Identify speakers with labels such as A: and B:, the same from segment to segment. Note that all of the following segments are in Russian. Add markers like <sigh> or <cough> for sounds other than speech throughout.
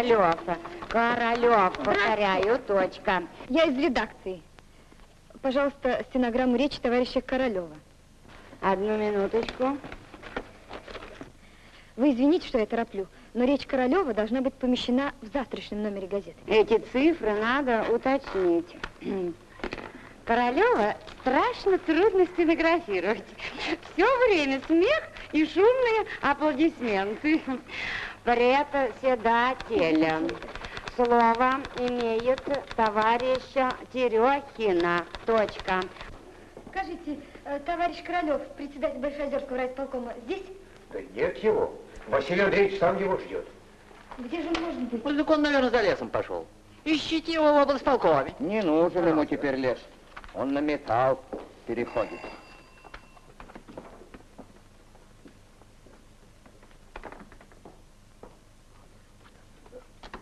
A: Королев. Королев, повторяю, точка.
B: Я из редакции. Пожалуйста, стенограмму речи товарища Королева.
A: Одну минуточку.
B: Вы извините, что я тороплю, но речь Королева должна быть помещена в завтрашнем номере газеты.
A: Эти цифры надо уточнить. <clears throat> Королева страшно трудно стенографировать. <laughs> Все время смех и шумные аплодисменты. Председателя. Слово имеет товарища Терехина. Точка.
B: Скажите, э, товарищ Королев, председатель Большоозерского райисполкома, здесь?
C: Да нет его. Василий Андреевич сам его ждет.
B: Где же он может быть?
D: Ну, так он, наверное, за лесом пошел. Ищите его в облсполкоме.
E: Не нужен ему теперь лес. Он на металл переходит.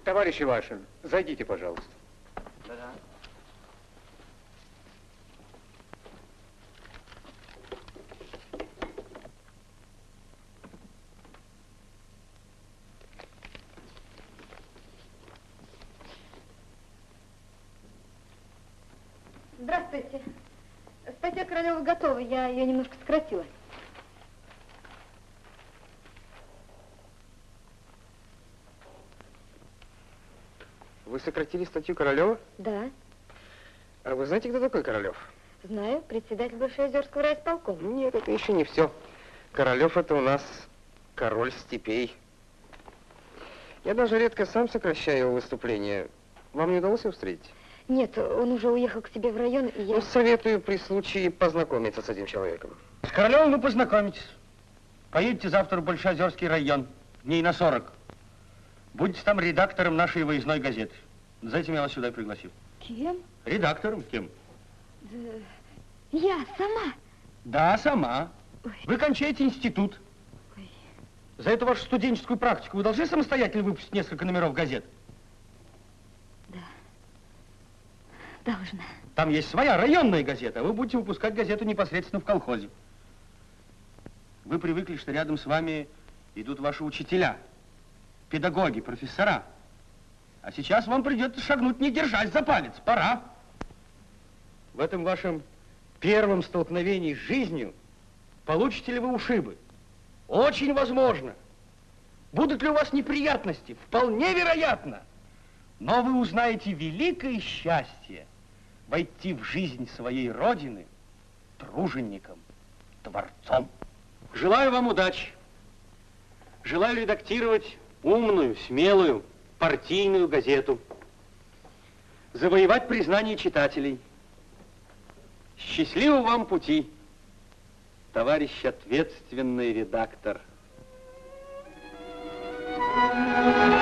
C: Товарищ Ивашин, зайдите, пожалуйста.
B: Здравствуйте. Статья Королева готова, я ее немножко сократила.
C: Вы сократили статью Королева?
B: Да,
C: А вы знаете, кто такой Королев?
B: знаю, председатель Большоозерского райисполкома.
C: Нет, это еще не все. Королев это у нас король степей. Я даже редко сам сокращаю его выступления. Вам не удалось его встретить?
B: Нет, он уже уехал к себе в район, и я...
C: Ну, советую при случае познакомиться с этим человеком.
F: С Королевым вы познакомитесь. Поедете завтра в Большоозерский район, дней на 40. Будете там редактором нашей выездной газеты. За этим я вас сюда и пригласил.
B: Кем?
F: Редактором кем?
B: Я сама.
F: Да, сама. Вы кончаете институт.
B: Ой.
F: За эту вашу студенческую практику вы должны самостоятельно выпустить несколько номеров газет?
B: Должна.
F: Там есть своя районная газета, а вы будете выпускать газету непосредственно в колхозе. Вы привыкли, что рядом с вами идут ваши учителя, педагоги, профессора. А сейчас вам придется шагнуть, не держась за палец. Пора. В этом вашем первом столкновении с жизнью получите ли вы ушибы? Очень возможно. Будут ли у вас неприятности? Вполне вероятно. Но вы узнаете великое счастье войти в жизнь своей родины тружеником, творцом. Желаю вам удачи. Желаю редактировать умную, смелую, партийную газету. Завоевать признание читателей. Счастливого вам пути, товарищ ответственный редактор.
G: пространство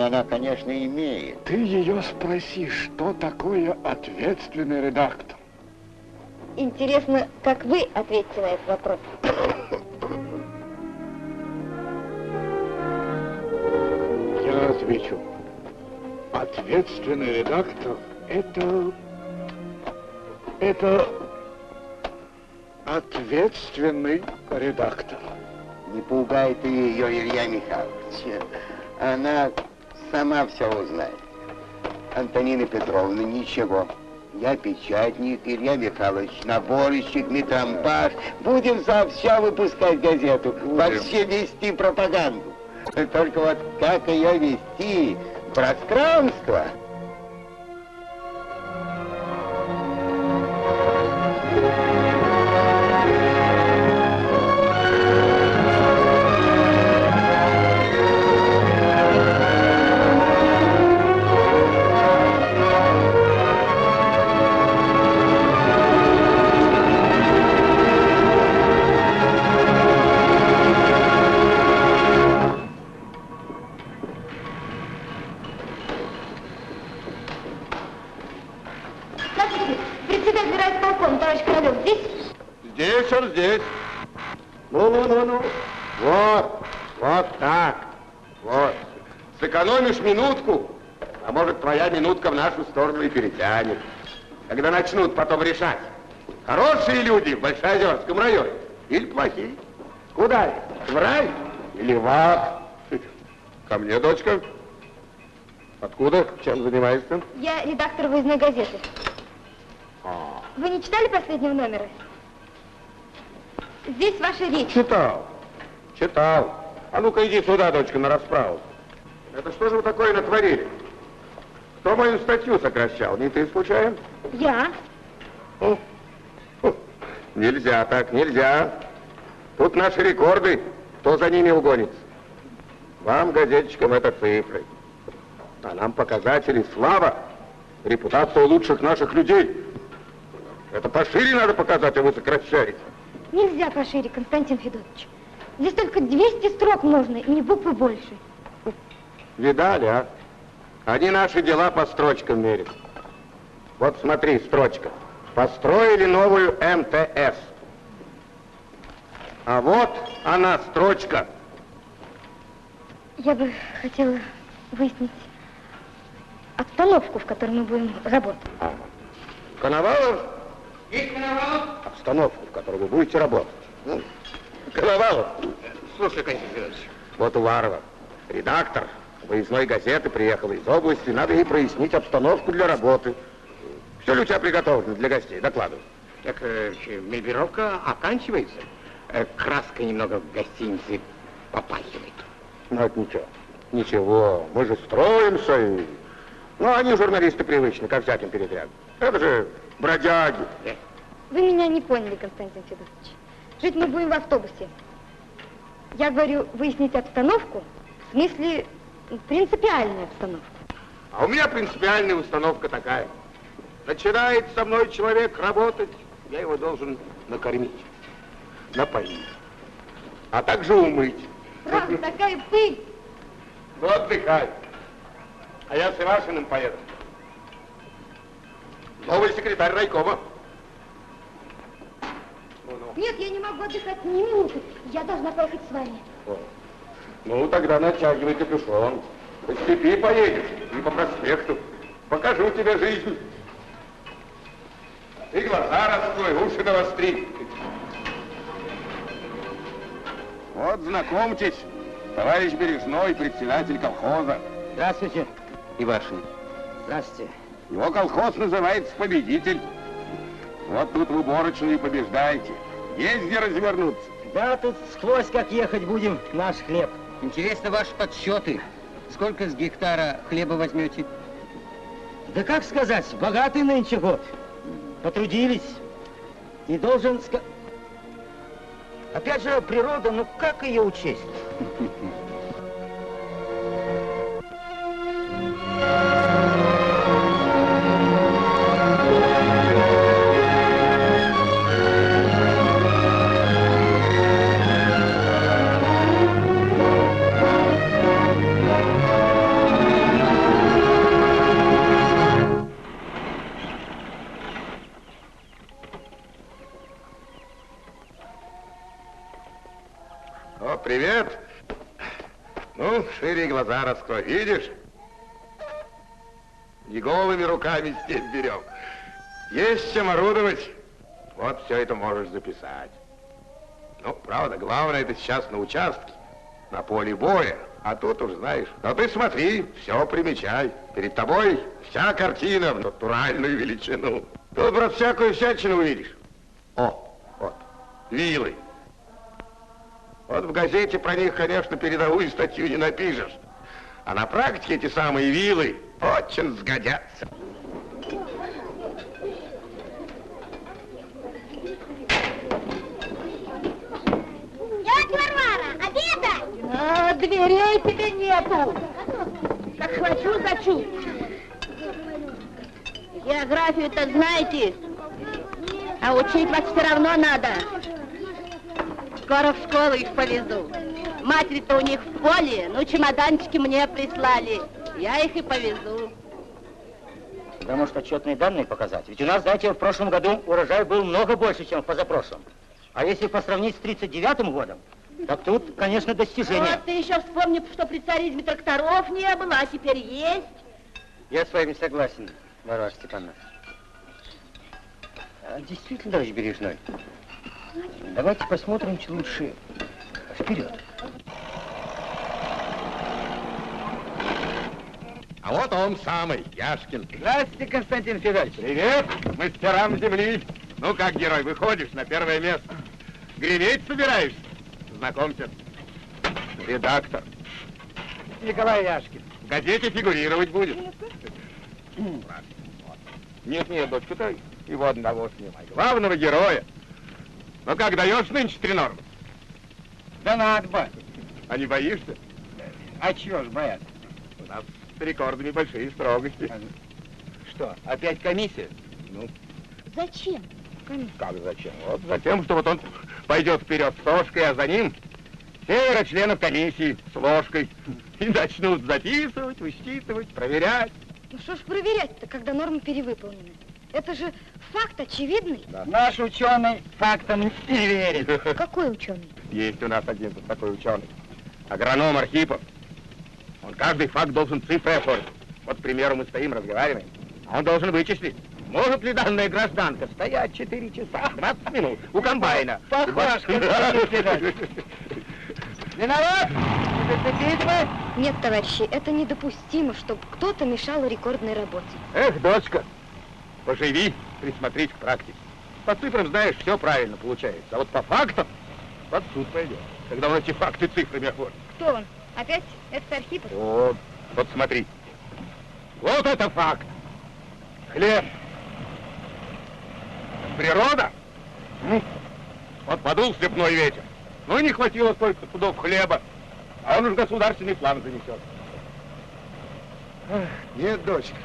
G: Образование она, конечно, имеет.
H: Ты ее спроси, что такое ответственный редактор?
B: Интересно, как вы ответите на этот вопрос?
H: Я отвечу. Ответственный редактор – это... Это... Ответственный редактор.
G: Не пугай ты ее, Илья Михайлович. Она сама все узнает. Антонина Петровна, ничего. Я печатник, Илья Михайлович, наборщик, метампаж. Будем сообща выпускать газету, вообще вести пропаганду. Только вот как ее вести? Пространство.
I: Нашу сторону и перетянет. Когда начнут потом решать, хорошие люди в Большоозерском районе или плохие. Куда их? В рай или в ад? Ко мне, дочка. Откуда? Чем занимаешься?
B: Я редактор выездной газеты. Вы не читали последнего номера? Здесь ваша речь.
I: Читал. Читал. А ну-ка иди сюда, дочка, на расправу. Это что же вы такое натворили? Кто мою статью сокращал? Не ты случайно?
B: Я?
I: О, о, Нельзя так, нельзя. Тут наши рекорды. Кто за ними угонится? Вам, газетчикам, это цифры. А нам показатели слава, репутация лучших наших людей. Это пошире надо показать, а вы сокращаете.
B: Нельзя пошире, Константин Федотович. Здесь только 200 строк можно, и не буквы больше.
I: Видали, а? Они наши дела по строчкам мерят. Вот смотри, строчка. Построили новую МТС. А вот она, строчка.
B: Я бы хотела выяснить обстановку, в которой мы будем работать.
I: Коновалов? Есть Коновалов? Обстановку, в которой вы будете работать. Ну, Коновалов.
E: Слушай, Константин Федорович.
I: Вот Уварова, редактор выездной газеты, приехала из области. Надо ей прояснить обстановку для работы. Все ли у тебя приготовлено для гостей? Докладывай.
E: Так э, мебелировка оканчивается. Э, краска немного в гостинице попахивает.
I: Ну, это ничего. Ничего, мы же строимся и... Ну, они журналисты привычны, ко всяким передрягам. Это же бродяги.
B: Вы меня не поняли, Константин Федорович. Жить мы будем в автобусе. Я говорю, выяснить обстановку, в смысле принципиальную обстановку.
I: А у меня принципиальная установка такая. Начинает со мной человек работать, я его должен накормить, напоить, а также умыть.
B: Правда, такая пыль.
I: Ну, отдыхай. А я с Ивашиным поеду. Новый секретарь райкома.
B: Нет, я не могу отдыхать ни минуты. Я должна поехать с вами.
I: О. Ну, тогда натягивай капюшон. По степи поедешь и по проспекту. Покажу тебе жизнь. И глаза раскрой, уши навостри. Вот, знакомьтесь, товарищ Бережной, председатель колхоза.
E: Здравствуйте, Ивашин. Здравствуйте.
I: Его колхоз называется «Победитель». Вот тут в уборочную и побеждаете. Есть где развернуться.
E: Да, тут сквозь как ехать будем наш хлеб. Интересно ваши подсчеты. Сколько с гектара хлеба возьмете? Да как сказать, богатый нынче год. Потрудились. И должен. Опять же, природа, ну как ее учесть? <laughs>
I: глаза раскрой. Видишь? Не голыми руками степь берем. Есть чем орудовать. Вот все это можешь записать. Ну, правда, главное это сейчас на участке, на поле боя. А тут уж знаешь. Но ты смотри, все примечай. Перед тобой вся картина в натуральную величину. Тут, брат, всякую всячину увидишь. О, вот, вилы. Вот в газете про них, конечно, передовую статью не напишешь. А на практике эти самые вилы очень сгодятся.
J: Тетя Варвара, обедай!
B: А, дверей тебе нету. Как хочу, хочу. Географию-то знаете, а учить вас все равно надо. Скоро в школу их повезу. Матери-то у них в поле, ну чемоданчики мне прислали. Я их и повезу.
E: Да может отчетные данные показать? Ведь у нас, знаете, в прошлом году урожай был много больше, чем в позапрошлом. А если по сравнить с 39 годом, так тут, конечно, достижение.
B: Вот ты еще вспомни, что при царизме тракторов не было, а теперь есть.
E: Я с вами согласен, Варвара Степановна. А, действительно, товарищ Бережной, давайте посмотрим лучше вперед.
I: А вот он самый, Яшкин.
E: Здравствуйте, Константин Федорович.
I: Привет, мастерам земли. Ну как, герой, выходишь на первое место? Греветь собираешься? Знакомься, редактор.
E: Николай Яшкин.
I: В газете фигурировать будет. Нет, нет, дочка, ты его одного снимай. Главного героя. Ну как, даешь нынче три нормы?
E: Да надо, батя.
I: А не боишься?
E: А чего ж бояться?
I: У нас с рекордами большие строгости.
E: Что, опять комиссия?
I: Ну,
B: Зачем?
I: как зачем? Вот затем, что вот он пойдет вперед с ложкой, а за ним северо членов комиссии с ложкой. И начнут записывать, высчитывать, проверять.
B: Ну что ж проверять-то, когда нормы перевыполнены? Это же факт очевидный.
E: Наш ученый фактам не верит. <laughs>
B: Какой ученый?
I: Есть у нас один такой ученый. Агроном Архипов. Он каждый факт должен цифрой оформить. Вот, к примеру, мы стоим, разговариваем. А он должен вычислить, может ли данная гражданка стоять 4 часа 20 минут у комбайна.
E: Похож, Константин <laughs> Федорович. Виноват?
B: Нет, товарищи, это недопустимо, чтобы кто-то мешал рекордной работе.
I: Эх, дочка, поживи, присмотрись к практике. По цифрам, знаешь, все правильно получается. А вот по фактам под суд пойдет. Когда он эти факты цифрами оформит.
B: Кто он? Опять этот Архипов?
I: Вот, вот смотри. Вот это факт. Хлеб. Природа. Ну, вот подул степной ветер. Ну и не хватило столько пудов хлеба. А он уж государственный план занесет. Ах, Нет, дочка.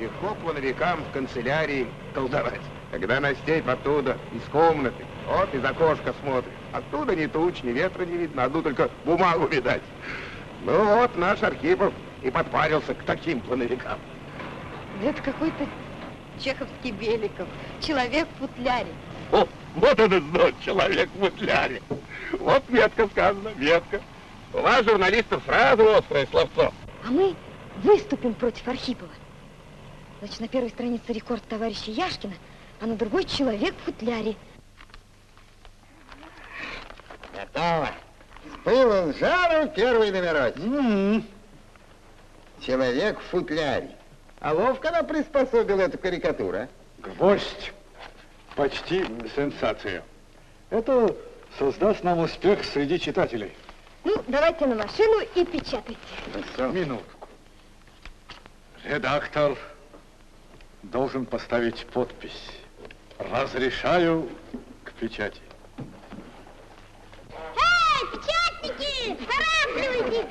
I: Легко плановикам в канцелярии колдовать. Когда на степь оттуда, из комнаты, вот из окошка смотришь. Оттуда ни туч, ни ветра не видно, одну только бумагу видать. Ну вот наш Архипов и подпарился к таким плановикам.
B: Это какой-то чеховский Беликов. Человек в футляре.
I: О, вот этот знак, человек в футляре. Вот метко сказано, метко. У вас, журналистов, сразу острое словцо.
B: А мы выступим против Архипова. Значит, на первой странице рекорд товарища Яшкина, а на другой человек в футляре.
C: Готово. С пылом с жаром первый номерочек. Человек в футляре. А ловко она приспособила эту карикатуру, а?
K: Гвоздь. Почти сенсация. Это создаст нам успех среди читателей.
B: Ну, давайте на машину и печатайте.
K: Минутку. Редактор должен поставить подпись. Разрешаю к печати.
I: Эй, печатники! Торопливайтесь!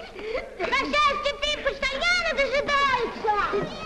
I: По счастью, постоянно почтальона дожидаются!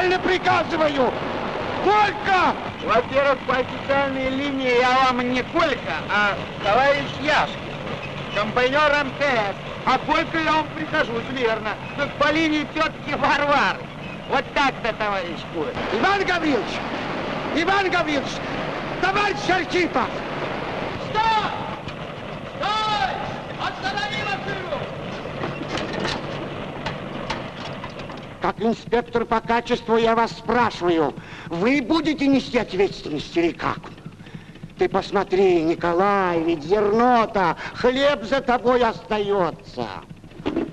I: Официально приказываю! Колька!
C: Во-первых, по официальной линии я вам не Колька, а товарищ Яшкин, компаньор МТС. А Колька я вам прихожусь, верно. Тут по линии тетки Варвары. Вот так-то, товарищ Куры.
I: Иван Гаврилович! Иван Гаврилович! Товарищ Архипов! Стой! Стой! Останови машину! Как инспектор по качеству я вас спрашиваю, вы будете нести ответственность или как? Ты посмотри, Николай, ведь зерно-то, хлеб за тобой остается.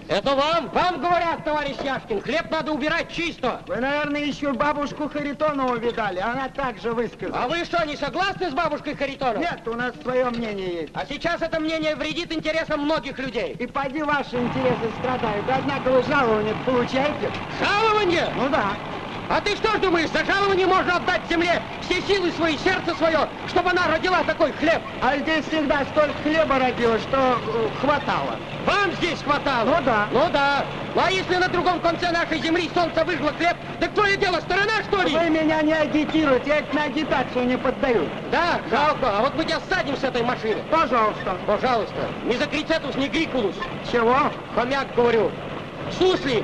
L: Это вам, вам говорят, товарищ Яшкин, хлеб надо убирать чисто.
C: Вы, наверное, еще бабушку Харитонову видали, она также высказалась.
L: А вы что, не согласны с бабушкой Харитоновой?
C: Нет, у нас свое мнение есть.
L: А сейчас это мнение вредит интересам многих людей.
C: И поди ваши интересы страдают. Однако вы жалование получаете?
L: Жалование?
C: Ну да.
L: А ты что ж думаешь, за жалование можно отдать земле все силы свои, сердце свое, чтобы она родила такой хлеб?
C: А здесь всегда столько хлеба родилось, что э, хватало.
L: Вам здесь хватало?
C: Ну да.
L: Ну да. Ну а если на другом конце нашей земли солнце выжгло хлеб, так твое дело сторона, что ли?
C: Вы меня не агитируете, я на агитацию не поддаю.
L: Да, жалко. А вот мы тебя садим с этой машины.
C: Пожалуйста.
L: Пожалуйста. Не за крицетус, не грикулус.
C: Чего?
L: Хомяк, говорю. Сусли.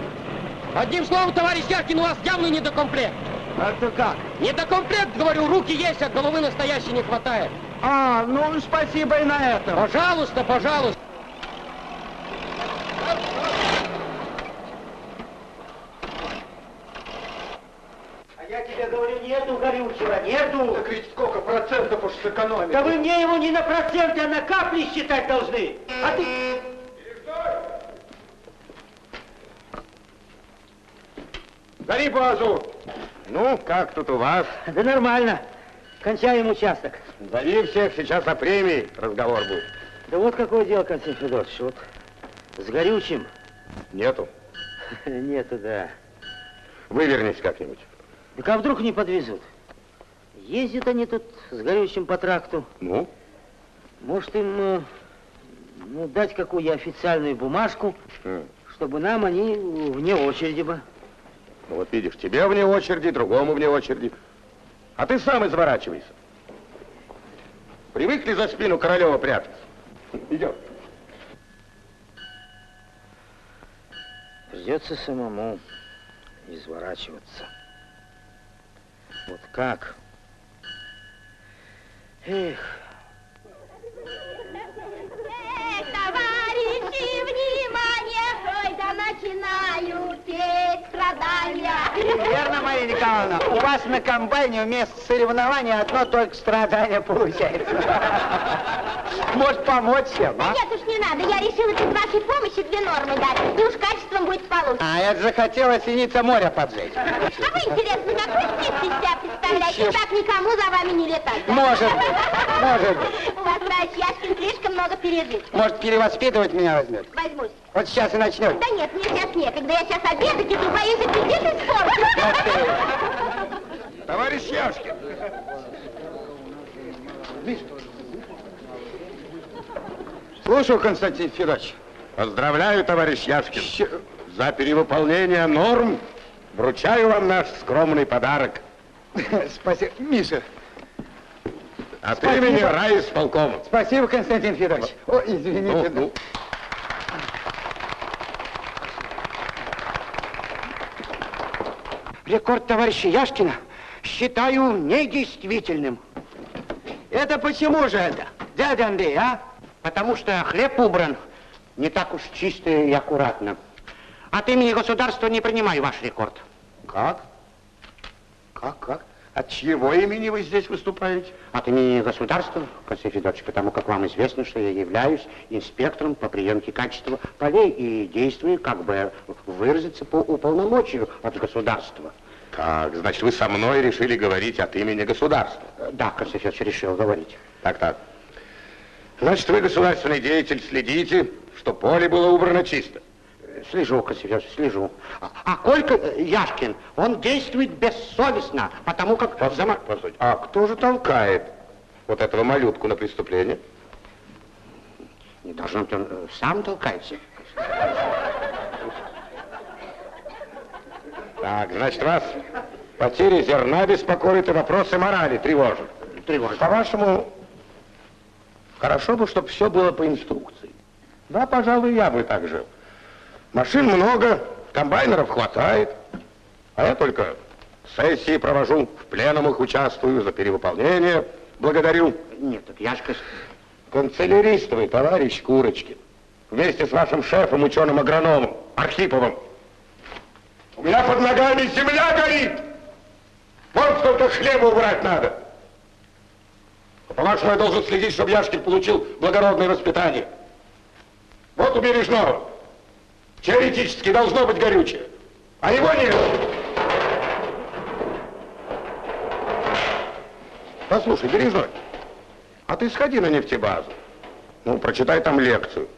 L: Одним словом, товарищ Яшкин, у вас явно недокомплект.
C: Это как?
L: Недокомплект, говорю, руки есть, а головы настоящей не хватает.
C: А, ну спасибо и на этом.
L: Пожалуйста, пожалуйста.
E: А я тебе говорю, нету горючего, нету.
I: Так ведь сколько процентов уж сэкономить?
E: Да вы мне его не на проценты, а на капли считать должны. А ты...
I: Гори базу! Ну, как тут у вас?
E: Да нормально. Кончаем участок.
I: Зови всех, сейчас о премии разговор будет.
E: Да вот какое дело, Константин Федорович, вот с горючим
I: Нету. <laughs>
E: нету, да.
I: Вывернись как-нибудь.
E: Так а вдруг не подвезут? Ездят они тут с горючим по тракту.
I: Ну?
E: Может им э, ну, дать какую официальную бумажку,
I: М.
E: чтобы нам они вне очереди бы.
I: Ну, вот видишь, тебе вне очереди, другому вне очереди. А ты сам изворачивайся. Привыкли за спину Королева прятаться? Идем.
E: Придется самому изворачиваться. Вот как? Эх,
M: Эх, товарищи, внимание, ой, да начинаю петь страдания.
C: Верно, Мария Николаевна, у вас на комбайне вместо соревнования одно только страдание получается. Может, помочь всем,
M: Да
C: а?
M: нет уж не надо, я решила без вашей помощи две нормы дать, и уж качеством будет получше.
C: А, я захотела синица моря поджечь.
M: А вы, интересно, какой из себя представляете? Так никому за вами не летать. да?
C: Может быть, может быть.
M: У вас, товарищ Яшкин, слишком много пережит.
C: Может, перевоспитывать меня возьмет?
M: Возьмусь.
C: Вот сейчас и начнет.
M: Да нет, мне сейчас некогда, я сейчас обедать иду, боюсь, аппетит испортить. <laughs>
I: Товарищ Яшкин.
C: Слушаю, Константин Федорович.
I: Поздравляю, товарищ Яшкин. За перевыполнение норм вручаю вам наш скромный подарок. <laughs>
C: Спасибо. Миша,
I: От
C: Спасибо.
I: имени райисполкома.
C: спасибо, Константин Федорович. О, извините.
I: Ну, ну.
N: Рекорд товарища Яшкина считаю недействительным.
C: Это почему же это, дядя Андрей, а?
N: Потому что хлеб убран не так уж чисто и аккуратно. От имени государства не принимаю ваш рекорд.
I: Как? Как, как? От чьего имени вы здесь выступаете?
N: От имени государства, Константин Федорович, потому как вам известно, что я являюсь инспектором по приемке качества полей и действую, как бы выразиться, по уполномочию от государства.
I: Так, значит, вы со мной решили говорить от имени государства?
N: Да, Константин Федорович, решил говорить.
I: Так, так. Значит, вы, государственный деятель, следите, что поле было убрано чисто.
N: Слежу, Константин Федорович, слежу. А, а Колька э, Яшкин, он действует бессовестно, потому как...
I: Постойте, постойте. А кто же толкает вот этого малютку на преступление?
N: Не должно быть, он э, сам толкается.
I: Так, значит, вас потеря зерна беспокоит и вопросы морали тревожат.
N: Тревожит.
I: По-вашему, хорошо бы, чтобы все было по инструкции. Да, пожалуй, я бы так жил. Машин много, комбайнеров хватает, а я только сессии провожу, в пленумах участвую, за перевыполнение благодарю.
N: Нет, так Яшка...
I: Канцеляристовый товарищ Курочкин, вместе с вашим шефом, ученым-агрономом Архиповым. У меня под ногами земля горит! Вот сколько хлеба убрать надо! А по-вашему, я должен следить, чтобы Яшкин получил благородное воспитание. Вот у Бережного. Теоретически должно быть горючее, а его нет. Послушай, Бережной, а ты сходи на нефтебазу. Ну, прочитай там лекцию.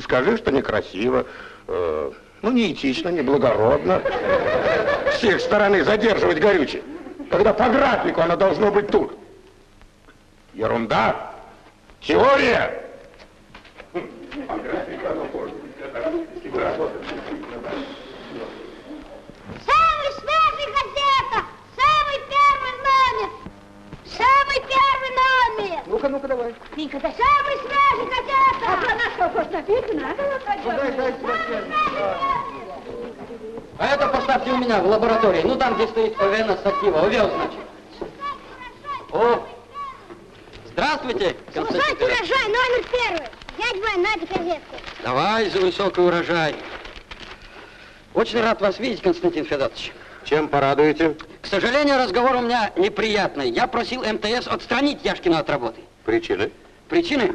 I: Скажи, что некрасиво, э, ну, неэтично, неблагородно. С их стороны задерживать горючее, когда по графику оно должно быть тут. Ерунда. Теория. По графику оно может быть.
M: Самый свежий газета! Самый первый номер! Самый первый номер!
C: Ну-ка, ну-ка, давай.
M: Вика, да самый свежий газета! А про нас что, хоть написано?
L: А это поставьте у меня в лаборатории. Ну, там, где стоит ОВН сатива. Увел, значит. О! Здравствуйте, Константин
M: Высокий урожай, номер первый! Дядь Вань, надо газетку.
L: Давай за высокий урожай. Очень рад вас видеть, Константин Федорович.
I: Чем порадуете?
L: К сожалению, разговор у меня неприятный. Я просил МТС отстранить Яшкина от работы.
I: Причины?
L: Причины?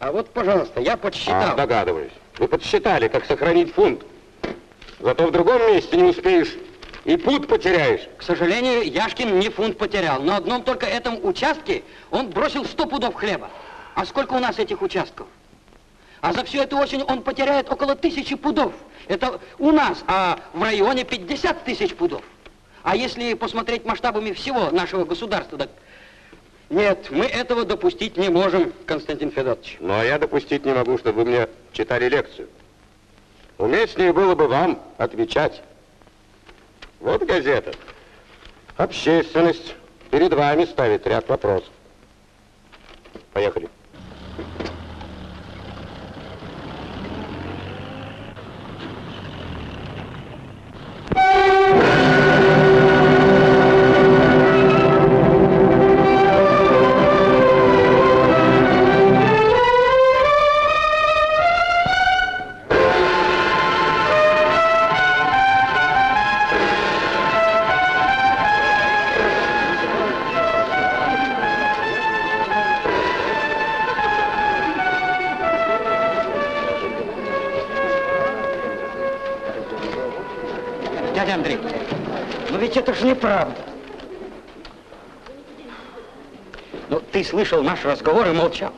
L: А вот, пожалуйста, я подсчитал.
I: А, догадываюсь. Вы подсчитали, как сохранить фунт. Зато в другом месте не успеешь. И путь потеряешь.
L: К сожалению, Яшкин не фунт потерял. На одном только этом участке он бросил 100 пудов хлеба. А сколько у нас этих участков? А за всю эту осень он потеряет около тысячи пудов. Это у нас, а в районе 50 тысяч пудов. А если посмотреть масштабами всего нашего государства, так... Нет, мы этого допустить не можем, Константин Федорович.
I: Ну, а я допустить не могу, чтобы вы мне читали лекцию. Уместнее было бы вам отвечать. Вот газета. Общественность перед вами ставит ряд вопросов. Поехали.
L: Дядя слышал наш разговор и молчал.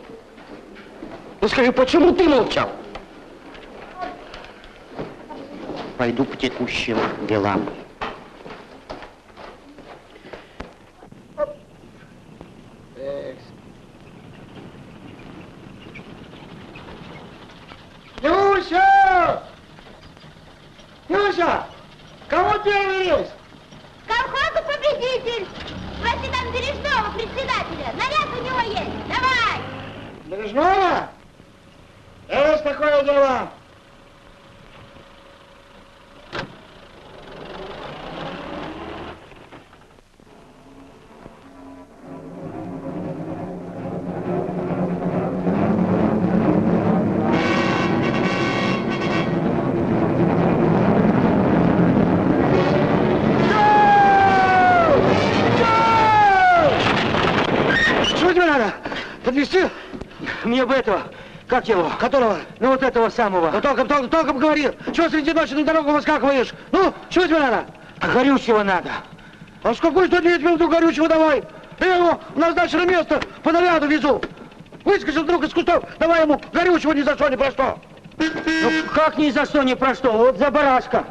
L: Ну скажи, почему ты молчал?
N: Пойду по текущим делам.
E: Бы этого, как его?
C: Которого?
E: Ну вот этого самого.
C: Ну толком, толком, толком говори. Чего среди ночи на дорогу выскакиваешь? Ну, чего тебе надо?
E: Горючего надо.
C: А с какой стати я тебе вдруг горючего давай? Я его в назначенное место по наряду везу. Выскочил вдруг из кустов, давай ему горючего ни за что, ни про что.
E: Ну как ни за что, ни про что, вот за барашка.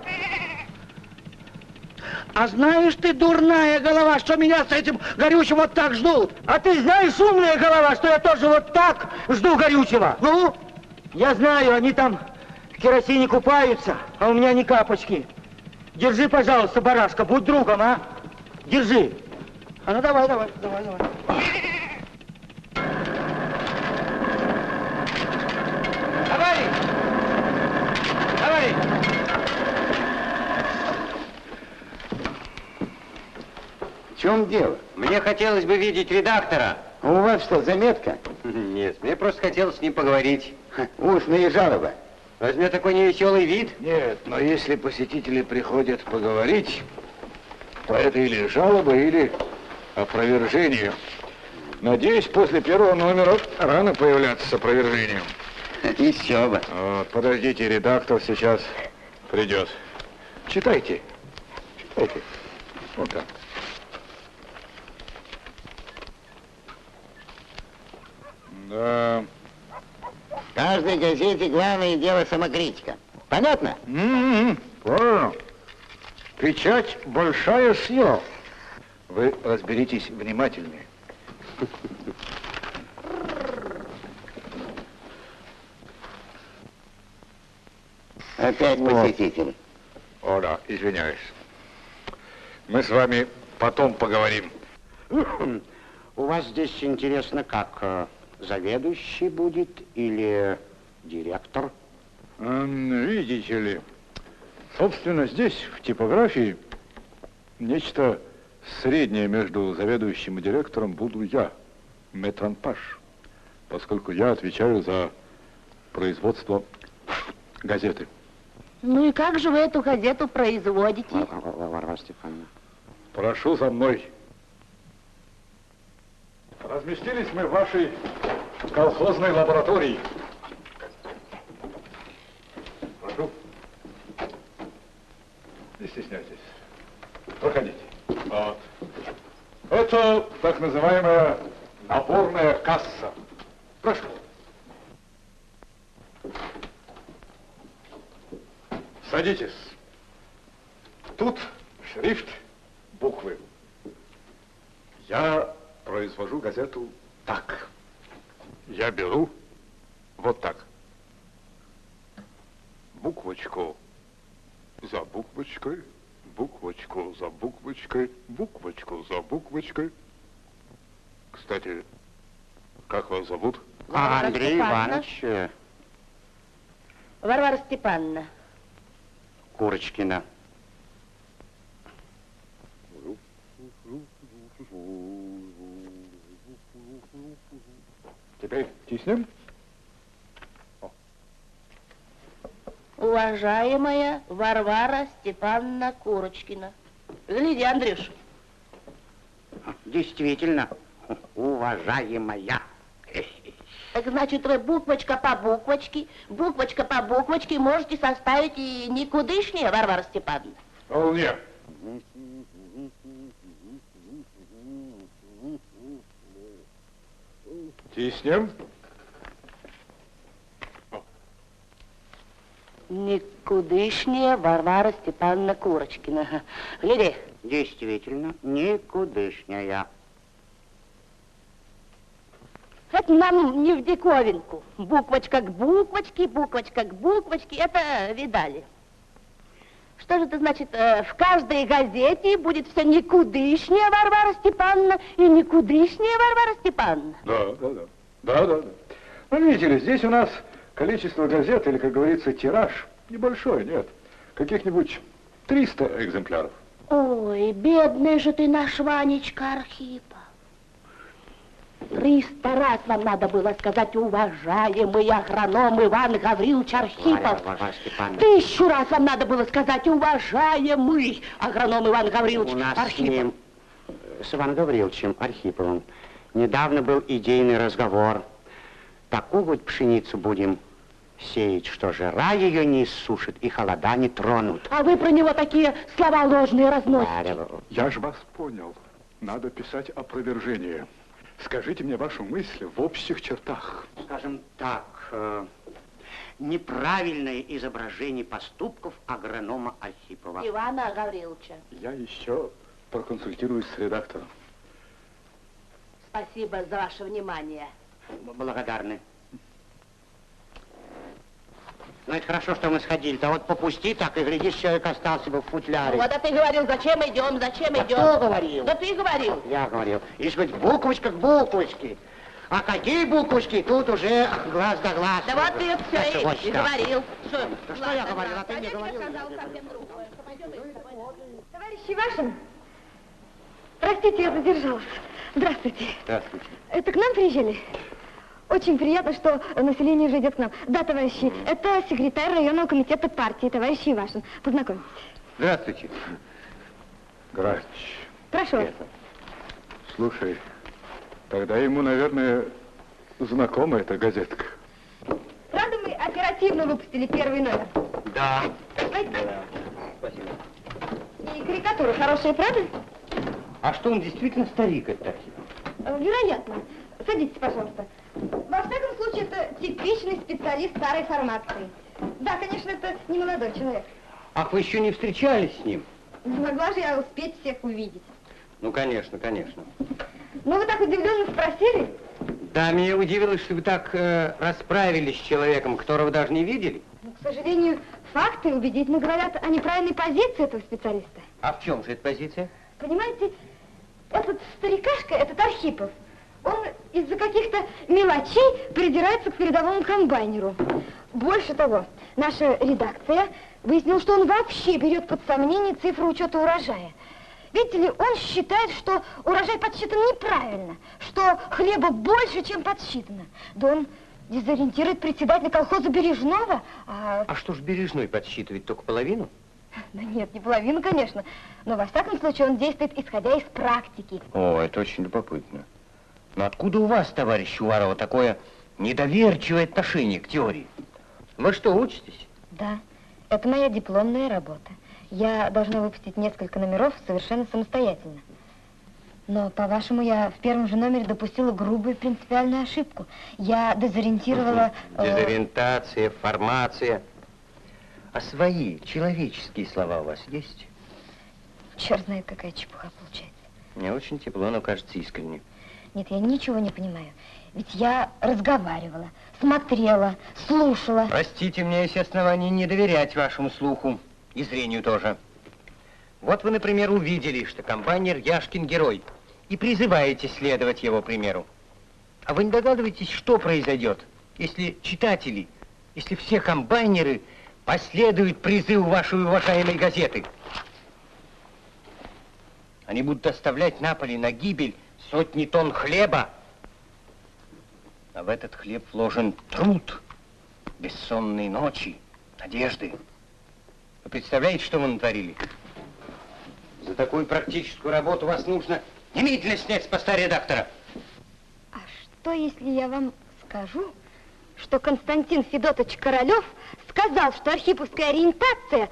C: А знаешь ты, дурная голова, что меня с этим горючим вот так ждут?
E: А ты знаешь, умная голова, что я тоже вот так жду горючего?
C: Ну?
E: Я знаю, они там в керосине купаются, а у меня ни капочки. Держи, пожалуйста, барашка, будь другом, а? Держи.
C: А ну давай, давай, давай, давай.
E: Давай! Давай!
N: В чем дело?
F: Мне хотелось бы видеть редактора.
N: А у вас что, заметка? <laughs>
F: Нет, мне просто хотелось с ним поговорить. <laughs>
N: Устные жалобы.
F: Возьми такой невеселый вид.
K: Нет, но если посетители приходят поговорить, то это или жалоба, или опровержение. Надеюсь, после первого номера рано появляться с опровержением. <laughs>
N: Еще бы.
K: Вот, подождите, редактор сейчас придет. Читайте. Читайте. Вот так. Да.
N: В каждой газете главное дело самокритика. Понятно?
K: М-м-м, Правильно. Печать большая сила. Вы разберитесь внимательнее.
N: Опять посетитель.
K: О, да, извиняюсь. Мы с вами потом поговорим.
N: У вас здесь интересно, как э, заведующий будет или директор?
K: Видите ли, собственно, здесь, в типографии, нечто среднее между заведующим и директором буду я, метранпаш, поскольку я отвечаю за производство газеты.
J: Ну и как же вы эту газету производите?
N: Вар- Вар- Варвара Степановна.
K: Прошу за мной. Разместились мы в вашей колхозной лаборатории. Прошу. Не стесняйтесь. Проходите. Вот. Это так называемая наборная касса. Прошу. Садитесь. Тут шрифт, буквы. Я произвожу газету так. Я беру вот так. Буквочку за буквочкой, буквочку за буквочкой, буквочку за буквочкой. Кстати, как вас зовут?
N: А Андрей
J: Степановна.
N: Иванович
J: Варвара Степановна.
N: Курочкина.
K: Теперь тиснем.
J: Уважаемая Варвара Степановна Курочкина. Гляди, Андрюш.
N: Действительно, уважаемая.
J: Так значит, вы буквочка по буквочке, буквочка по буквочке можете составить и никудышнее, Варвара Степановна.
K: Вполне. Тиснем.
J: Никудышнее Варвара Степановна Курочкина. Гляди,
N: Действительно, никудышняя.
J: это нам не в диковинку. Буквочка к буквочке, буквочка к буквочке, это видали. Что же это значит, э, в каждой газете будет все никудышнее Варвара Степановна и никудышнее Варвара Степановна?
K: Да, да, да. Да, да, да. Ну, видите ли, здесь у нас количество газет, или, как говорится, тираж, небольшой, нет. Каких-нибудь 300 экземпляров.
J: Ой, бедный же ты наш Ванечка Архипов. Триста раз вам надо было сказать, уважаемый агроном Иван Гаврилович Архипов. Тысячу раз вам надо было сказать, уважаемый агроном Иван Гаврилович
N: У нас с
J: Архипов.
N: ним, э, с Иваном Гавриловичем Архиповым, недавно был идейный разговор.
F: такую вот пшеницу будем сеять, что жара ее не иссушит и холода не тронут.
J: А вы про него такие слова ложные разносите.
K: Я же вас понял. Надо писать опровержение. Скажите мне вашу мысль в общих чертах.
F: Скажем так, э, неправильное изображение поступков агронома Архипова.
J: Ивана Гавриловича.
K: Я еще проконсультируюсь с редактором.
J: Спасибо за ваше внимание.
F: Благодарны. Ну, это хорошо, что мы сходили. А вот попусти так, и глядишь, человек остался бы в футляре.
J: Вот, а ты говорил, зачем идем, зачем
F: Да
J: идем?
F: кто говорил?
J: Да ты говорил.
F: Я говорил. И сказать, буквочка к буквочке. А какие буквочки, тут уже глаз да глаз.
J: Да вот ты
F: Да
J: все
F: чего
J: и, и говорил. Что,
F: Да что я говорил, а ты мне говорил?
B: Товарищ Ивашин, простите, я задержалась. Здравствуйте.
F: Здравствуйте.
B: Это к нам приезжали? Очень приятно, что население уже идет к нам. Да, товарищи, это секретарь районного комитета партии, товарищ Ивашин. Познакомьтесь.
F: Здравствуйте.
K: Грач,
B: Прошу вас.
K: слушай, тогда ему, наверное, знакома эта газетка.
B: Правда, мы оперативно выпустили первый номер?
F: Да.
B: Возьмите.
F: Спасибо.
B: И карикатура хорошая, правда?
F: А что он действительно старик, этот Архипов?
B: Э, Вероятно. Садитесь, пожалуйста. Во всяком случае, это типичный специалист старой формации. Да, конечно, это не молодой человек.
F: Ах, вы еще не встречались с ним?
B: Не могла же я успеть всех увидеть.
F: Ну, конечно, конечно.
B: Ну, вы так удивленно спросили.
F: Да, меня удивило, что вы так э, расправились с человеком, которого даже не видели.
B: Но, к сожалению, факты убедительно говорят о неправильной позиции этого специалиста.
F: А в чем же эта позиция?
B: Понимаете, этот старикашка, этот Архипов, он из-за каких-то мелочей придирается к передовому комбайнеру. Больше того, наша редакция выяснила, что он вообще берет под сомнение цифру учета урожая. Видите ли, он считает, что урожай подсчитан неправильно, что хлеба больше, чем подсчитано. Да он дезориентирует председателя колхоза Бережного, а...
F: А что ж Бережной подсчитывает только половину?
B: Да нет, не половину, конечно, но во всяком случае он действует исходя из практики.
F: О, это очень любопытно. Но откуда у вас, товарищ Уварова, такое недоверчивое отношение к теории? Вы что, учитесь?
B: Да, это моя дипломная работа. Я должна выпустить несколько номеров совершенно самостоятельно. Но, по-вашему, я в первом же номере допустила грубую принципиальную ошибку. Я дезориентировала... э,
F: Дезориентация, формация. А свои человеческие слова у вас есть?
B: Черт знает, какая чепуха получается.
F: Мне очень тепло, но кажется искренне.
B: Нет, я ничего не понимаю. Ведь я разговаривала, смотрела, слушала.
F: Простите, меня есть основания не доверять вашему слуху и зрению тоже. Вот вы, например, увидели, что комбайнер Яшкин герой, и призываете следовать его примеру. А вы не догадываетесь, что произойдет, если читатели, если все комбайнеры последуют призыву вашей уважаемой газеты? Они будут оставлять на поле на гибель сотни тонн хлеба, а в этот хлеб вложен труд, бессонные ночи, надежды. Вы представляете, что вы натворили? За такую практическую работу вас нужно немедленно снять с поста редактора.
B: А что, если я вам скажу, что Константин Федотович Королев сказал, что архиповская ориентация,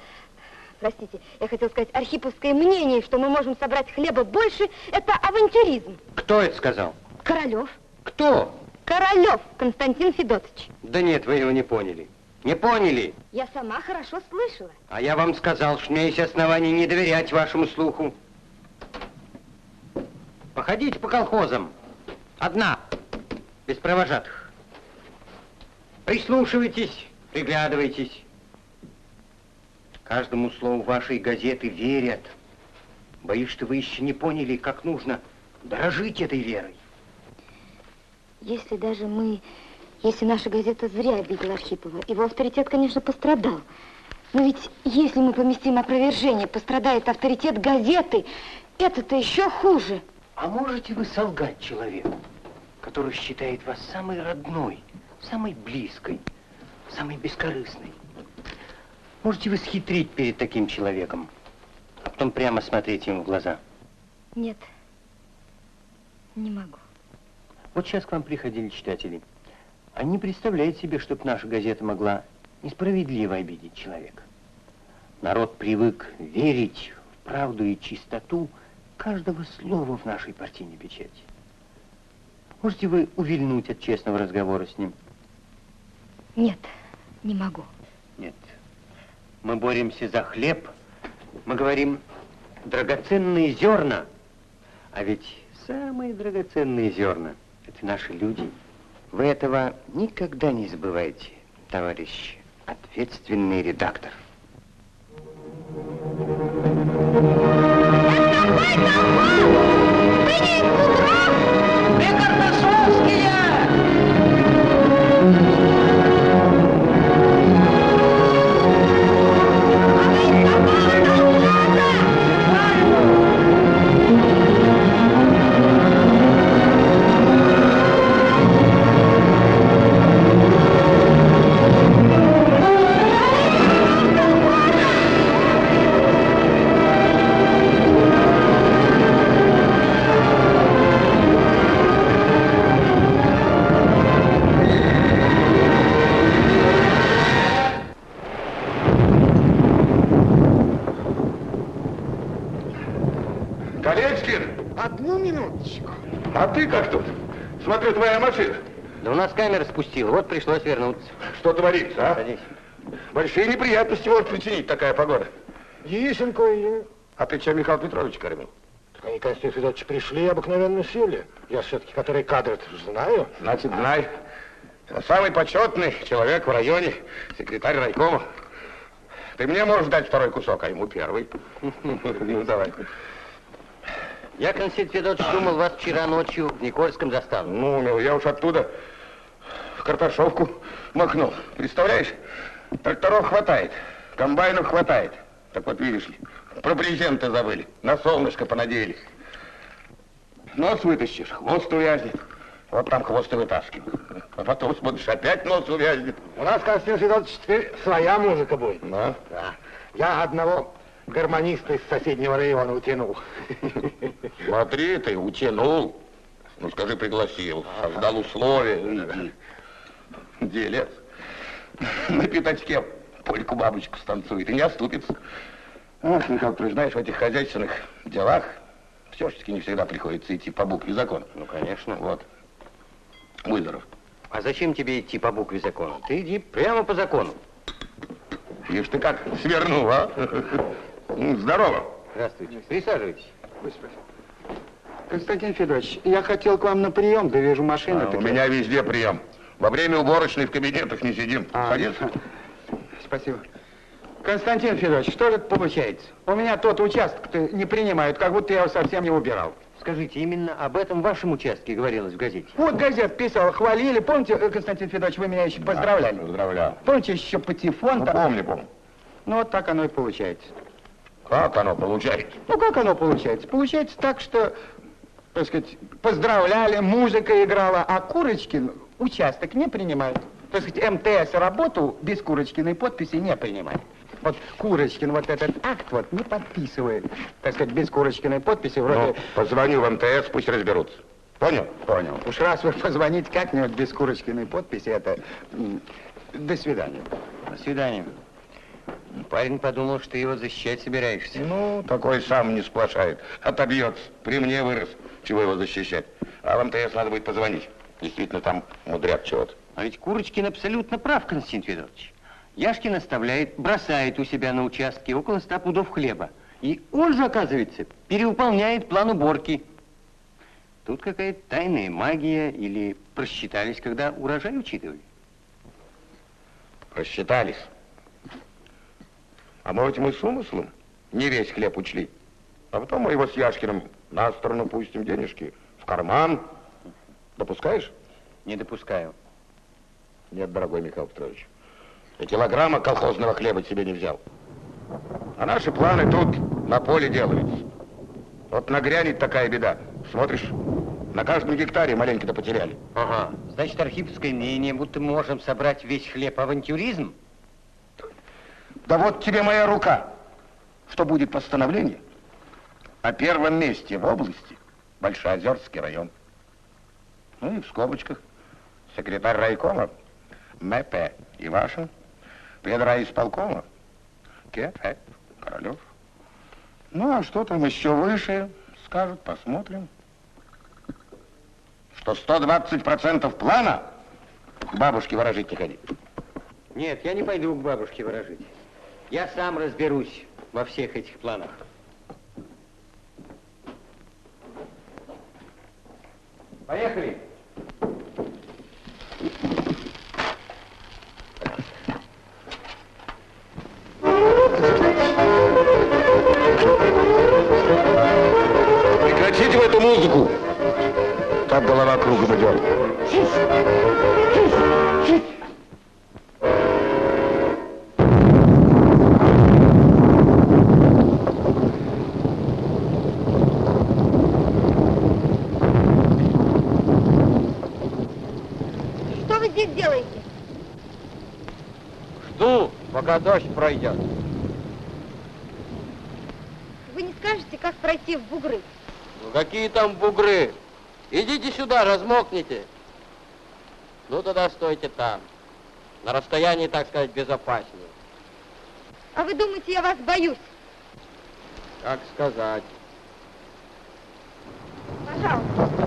B: простите, я хотел сказать, архиповское мнение, что мы можем собрать хлеба больше, это авантюризм.
F: Кто это сказал?
B: Королев.
F: Кто?
B: Королев Константин Федотович.
F: Да нет, вы его не поняли. Не поняли.
B: Я сама хорошо слышала.
F: А я вам сказал, что у меня есть основания не доверять вашему слуху. Походите по колхозам. Одна, без провожатых. Прислушивайтесь, приглядывайтесь. Каждому слову вашей газеты верят. Боюсь, что вы еще не поняли, как нужно дорожить этой верой.
B: Если даже мы, если наша газета зря обидела Архипова, его авторитет, конечно, пострадал. Но ведь если мы поместим опровержение, пострадает авторитет газеты, это-то еще хуже.
F: А можете вы солгать человеку, который считает вас самой родной, самой близкой, самой бескорыстной? Можете вы схитрить перед таким человеком, а потом прямо смотреть ему в глаза?
B: Нет, не могу.
F: Вот сейчас к вам приходили читатели. не представляет себе, чтоб наша газета могла несправедливо обидеть человека. Народ привык верить в правду и чистоту каждого слова в нашей партийной печати. Можете вы увильнуть от честного разговора с ним?
B: Нет, не могу.
F: Мы боремся за хлеб. Мы говорим драгоценные зерна. А ведь самые драгоценные зерна – это наши люди. Вы этого никогда не забывайте, товарищ ответственный редактор.
I: Колечкин,
F: спустила, вот пришлось вернуться.
I: Что творится, а?
F: Садись.
I: Большие неприятности может причинить такая погода.
C: Есть кое
I: А ты что, Михаил Петрович кормил?
C: Так они, Константин Федорович, пришли и обыкновенно сели. Я все-таки, который кадры знаю.
I: Значит, знай. Самый почетный человек в районе, секретарь райкома. Ты мне можешь дать второй кусок, а ему первый. <laughs> Ну, давай.
F: Я, Константин Федорович, думал, вас вчера ночью в Никольском застал.
I: Ну, я уж оттуда картошовку махнул. Представляешь? Тракторов хватает, комбайнов хватает. Так вот, видишь ли, про брезенты забыли, на солнышко понадеялись. Нос вытащишь, хвост увязнет. Вот там хвост и вытаскивал. А потом смотришь, опять нос увязнет.
C: У нас, Константин Федорович, теперь своя музыка будет.
I: Ну,
C: Да. Я одного гармониста из соседнего района утянул.
I: смотри, ты утянул. Ну, скажи, пригласил, создал условия. Иди. Делец. На пятачке польку бабочку станцует и не оступится. Ах, Михаил Петрович, знаешь, в этих хозяйственных делах все-таки не всегда приходится идти по букве закона.
F: Ну, конечно.
I: Вот. Будь здоров.
F: А зачем тебе идти по букве закона? Ты иди прямо по закону.
I: Ишь ты как свернул, а? Ну, Здорово.
F: Здравствуйте. Присаживайтесь.
C: Константин Федорович, я хотел к вам на прием, да вижу машину.
I: А, у меня везде прием. Во время уборочной в кабинетах не сидим.
C: А.
I: Садись.
C: Спасибо. Константин Федорович, что же это получается? У меня тот участок не принимают, как будто я его совсем не убирал.
F: Скажите, именно об этом вашем участке говорилось в газете?
C: Вот газет писал, хвалили. Помните, э, Константин Федорович, вы меня еще поздравляли?
I: Поздравляю.
C: Помните, еще патефон?
I: Ну,
C: там?
I: помню, помню.
C: Ну, вот так оно и получается.
I: Как оно получается?
C: Ну, как оно получается? Получается так, что, так сказать, поздравляли, музыка играла, а Курочкин участок не принимает. Так сказать, МТС работу без Курочкиной подписи не принимает. Вот Курочкин вот этот акт вот не подписывает. Так сказать, без Курочкиной подписи вроде...
I: Ну, позвоню в МТС, пусть разберутся. Понял? Понял.
C: Уж раз вы позвоните как-нибудь без Курочкиной подписи, это... До свидания.
F: До свидания. Парень подумал, что ты его защищать собираешься.
I: Ну, такой сам не сплошает. Отобьется. При мне вырос. Чего его защищать? А в МТС надо будет позвонить. Действительно, там мудрят чего-то.
F: А ведь Курочкин абсолютно прав, Константин Федорович. Яшкин оставляет, бросает у себя на участке около ста пудов хлеба. И он же, оказывается, перевыполняет план уборки. Тут какая-то тайная магия или просчитались, когда урожай учитывали.
I: Рассчитались. А может, мы с умыслом не весь хлеб учли. А потом мы его с Яшкиным на сторону пустим денежки в карман. Допускаешь?
F: Не допускаю.
I: Нет, дорогой Михаил Петрович. И килограмма колхозного хлеба себе не взял. А наши планы тут на поле делаются. Вот нагрянет такая беда. Смотришь, на каждом гектаре маленько-то потеряли.
F: Ага. Значит, архиповское мнение, будто мы можем собрать весь хлеб авантюризм?
I: Да вот тебе моя рука. Что будет постановление о первом месте в области Большеозерский район. Ну и в скобочках секретарь райкома, МП Ивашин, исполкома, КФ Королев. Ну, а что там еще выше, скажут, посмотрим. Что 120% плана к бабушке ворожить не ходи.
F: Нет, я не пойду к бабушке ворожить. Я сам разберусь во всех этих планах. Поехали.
I: Прекратите в эту музыку. Так голова кругом идет.
B: Что вы здесь делаете?
L: Пока дождь пройдет.
B: Вы не скажете, как пройти в бугры?
L: Ну какие там бугры? Идите сюда, размокните. Ну тогда стойте там. На расстоянии, так сказать, безопаснее.
B: А вы думаете, я вас боюсь?
L: Как сказать.
B: Пожалуйста.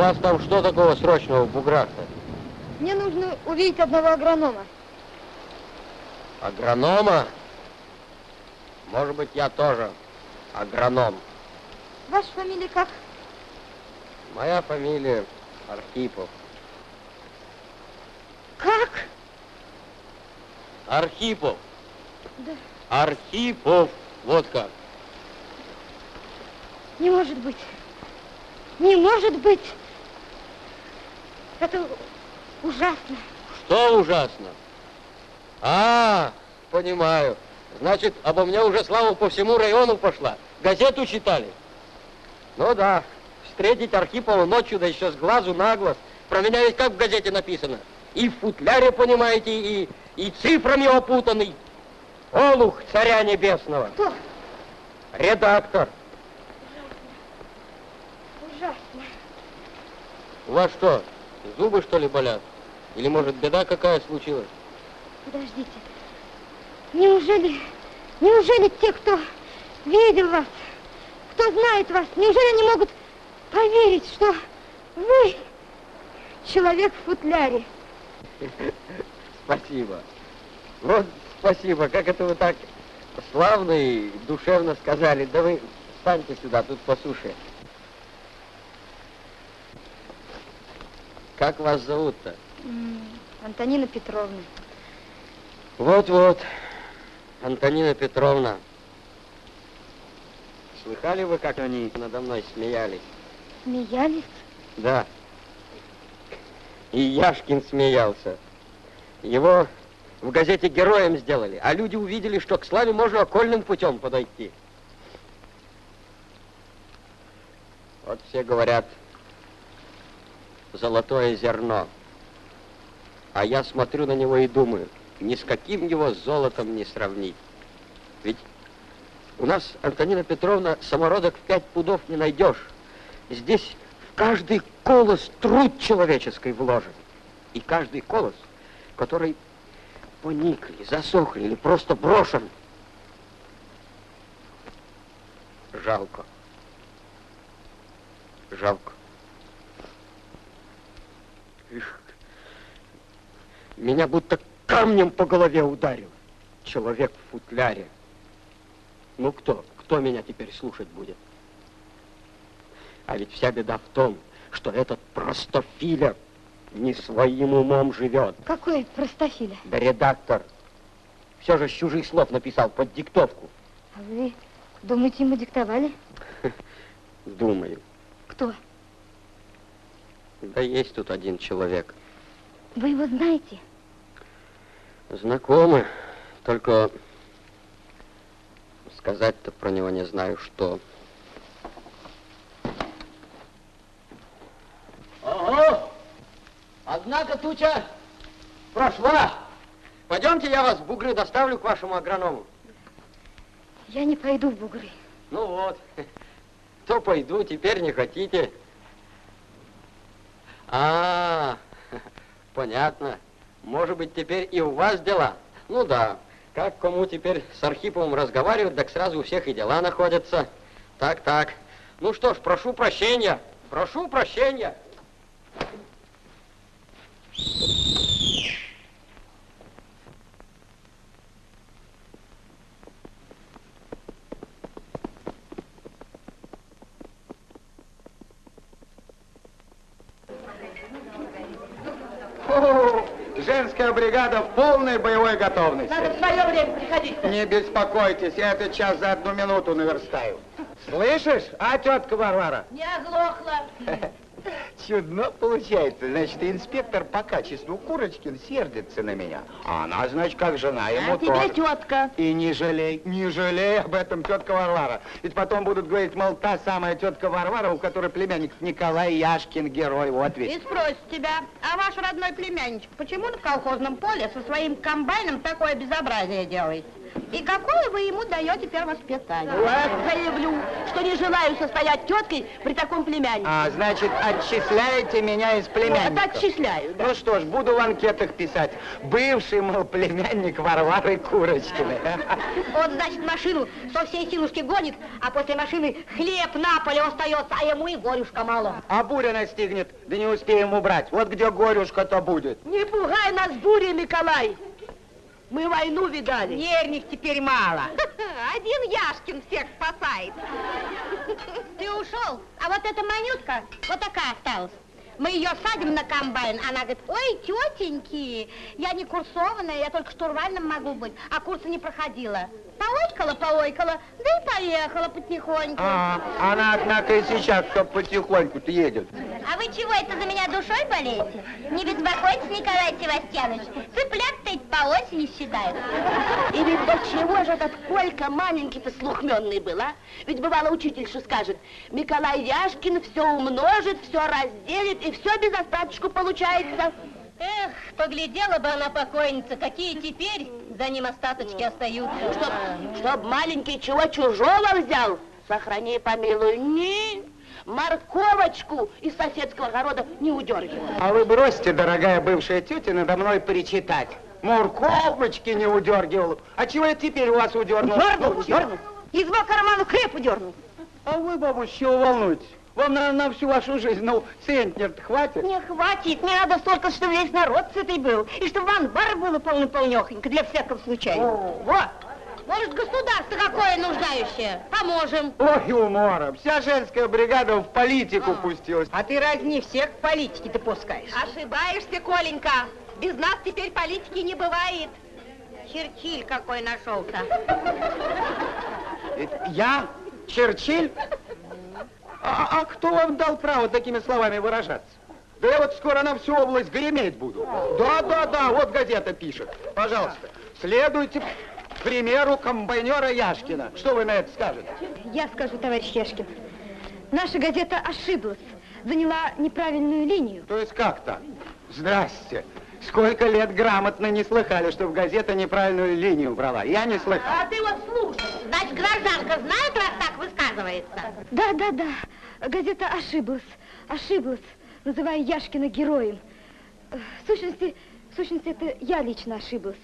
L: Вас там что такого срочного в буграх-то?
B: Мне нужно увидеть одного агронома.
L: Агронома? Может быть, я тоже агроном.
B: Ваша фамилия как?
L: Моя фамилия Архипов.
B: Как?
L: Архипов.
B: Да.
L: Архипов. Вот как.
B: Не может быть. Не может быть. Это ужасно.
L: Что ужасно? А, понимаю. Значит, обо мне уже слава по всему району пошла. Газету читали? Ну да. Встретить Архипова ночью, да еще с глазу на глаз. Про меня ведь как в газете написано. И в футляре, понимаете, и, и цифрами опутанный. Олух царя небесного.
B: Кто?
L: Редактор.
B: Ужасно.
L: У вас что, зубы что ли болят? Или может беда какая случилась?
B: Подождите. Неужели, неужели те, кто видел вас, кто знает вас, неужели они могут поверить, что вы человек в футляре?
L: Спасибо. Вот спасибо, как это вы так славно и душевно сказали. Да вы встаньте сюда, тут по суше. Как вас зовут-то?
B: Антонина Петровна.
L: Вот-вот, Антонина Петровна. Слыхали вы, как они надо мной смеялись?
B: Смеялись?
L: Да. И Яшкин смеялся. Его в газете героем сделали, а люди увидели, что к славе можно окольным путем подойти. Вот все говорят, золотое зерно. А я смотрю на него и думаю, ни с каким его золотом не сравнить. Ведь у нас, Антонина Петровна, самородок в пять пудов не найдешь. Здесь в каждый колос труд человеческий вложен. И каждый колос, который поникли, засохли или просто брошен. Жалко. Жалко. Ишь, меня будто камнем по голове ударил. Человек в футляре. Ну кто? Кто меня теперь слушать будет? А ведь вся беда в том, что этот простофиля не своим умом живет.
B: Какой простофиля?
L: Да редактор. Все же с чужих слов написал под диктовку.
B: А вы думаете, ему диктовали? <laughs>
L: Думаю.
B: Кто?
L: Да есть тут один человек.
B: Вы его знаете?
L: Знакомы, только сказать-то про него не знаю, что. Ого! Однако туча прошла. Пойдемте, я вас в бугры доставлю к вашему агроному.
M: Я не пойду в бугры.
L: Ну вот, <laughs> то пойду, теперь не хотите. А, <laughs> понятно. Может быть, теперь и у вас дела? Ну да, как кому теперь с Архиповым разговаривать, так сразу у всех и дела находятся. Так, так. Ну что ж, прошу прощения. Прошу прощения.
C: Фу, женская бригада в полной боевой готовности.
J: Надо в свое время приходить.
C: Не беспокойтесь, я этот час за одну минуту наверстаю. Слышишь, а, тетка Варвара?
J: Не оглохла. <laughs>
C: Чудно получается. Значит, инспектор по качеству Курочкин сердится на меня. А она, значит, как жена ему
J: А тебе
C: тоже.
J: тетка.
C: И не жалей, не жалей об этом, тетка Варвара. Ведь потом будут говорить, мол, та самая тетка Варвара, у которой племянник Николай Яшкин герой. Вот
J: И
C: ведь.
J: спросит тебя, а ваш родной племянничек, почему на колхозном поле со своим комбайном такое безобразие делает? И какое вы ему даете первоспитание? Вот заявлю, что не желаю состоять теткой при таком племяннике.
C: А, значит, отчисляете меня из
J: Вот,
C: племянника?
J: отчисляю, да.
C: Ну что ж, буду в анкетах писать. Бывший, мол, племянник Варвары Курочкиной. <laughs>
M: Он, значит, машину со всей силушки гонит, а после машины хлеб на поле остается, а ему и горюшка мало.
C: А буря настигнет, да не успеем убрать. Вот где горюшка-то будет.
J: Не пугай нас бурей, Николай. Мы войну видали.
M: Нервных теперь мало. <laughs> Один Яшкин всех спасает. <laughs> Ты ушел, а вот эта манютка вот такая осталась. Мы ее садим на комбайн, она говорит, ой, тетеньки, я не курсованная, я только штурвальным могу быть, а курсы не проходила. Поойкала, поойкала, да и поехала потихоньку.
C: А, она, однако, и сейчас все потихоньку-то едет.
M: А вы чего это за меня душой болеете? Не беспокойтесь, Николай Севастьянович, цыплят-то по осени считают.
J: И ведь до чего же этот Колька маленький-то слухменный был, а? Ведь бывало учительша скажет, Николай Яшкин все умножит, все разделит, и все без остаточку получается.
M: Эх, поглядела бы она покойница, какие теперь за ним остаточки остаются.
J: Чтоб, чтоб маленький чего чужого взял, сохрани, помилуй, ни морковочку из соседского огорода не удергивал.
C: А вы бросьте, дорогая бывшая тетя, надо мной причитать. Морковочки не удергивал. А чего я теперь у вас удернул?
J: Дернул, дернул.
M: Из его кармана крепу дернул.
C: А вы, бабусь, чего волнуетесь? Вам, наверное, на всю вашу жизнь, ну, центнер хватит?
M: Не хватит, мне надо столько, чтобы весь народ сытый был, и чтобы анбар было полно-полнехонько, для всякого случая. Вот. Может, государство какое нуждающее? Поможем.
C: Ой, умора, вся женская бригада в политику пустилась.
M: А ты разни всех политики ты пускаешь.
J: Ошибаешься, Коленька. Без нас теперь политики не бывает.
M: Черчилль какой нашелся.
C: Я? Черчилль? А, а кто вам дал право такими словами выражаться? Да я вот скоро на всю область греметь буду. Да, да, да, вот газета пишет. Пожалуйста, следуйте примеру комбайнера Яшкина. Что вы на это скажете?
M: Я скажу, товарищ Яшкин. Наша газета ошиблась, заняла неправильную линию.
C: То есть как так? Здрасте. Сколько лет грамотно не слыхали, чтобы газета неправильную линию брала. Я не слыхал.
J: А ты вот слушай.
M: Значит, гражданка знает, раз так высказывается? Да, да, да. Газета ошиблась, ошиблась, называя Яшкина героем. Э, В сущности, в сущности, это я лично ошиблась.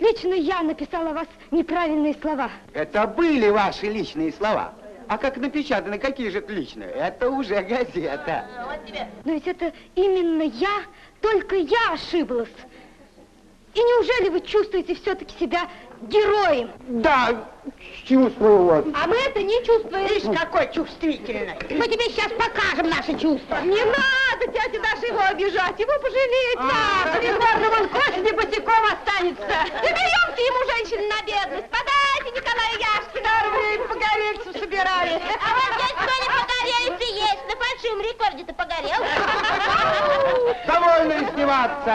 M: Лично я написала вас неправильные слова.
C: Это были ваши личные слова. А как напечатаны, какие же это личные? Это уже газета.
J: Вот тебе.
M: Но ведь это именно я, только я ошиблась. И неужели вы чувствуете все-таки себя героем?
C: Да, чувствую вот.
M: А мы это не чувствуем. Видишь, какой чувствительный. Мы тебе сейчас покажем наши чувства.
J: Не надо, тетя Даша, его обижать, его пожалеть надо. Придворным он к осени босиком останется.
M: Заберемте ему женщин на бедность. Подайте Николаю Яшкину.
J: Время погорельцев собирали.
M: А вот здесь кто-нибудь погорельцы есть. На большом рекорде-то погорел.
C: Довольно издеваться.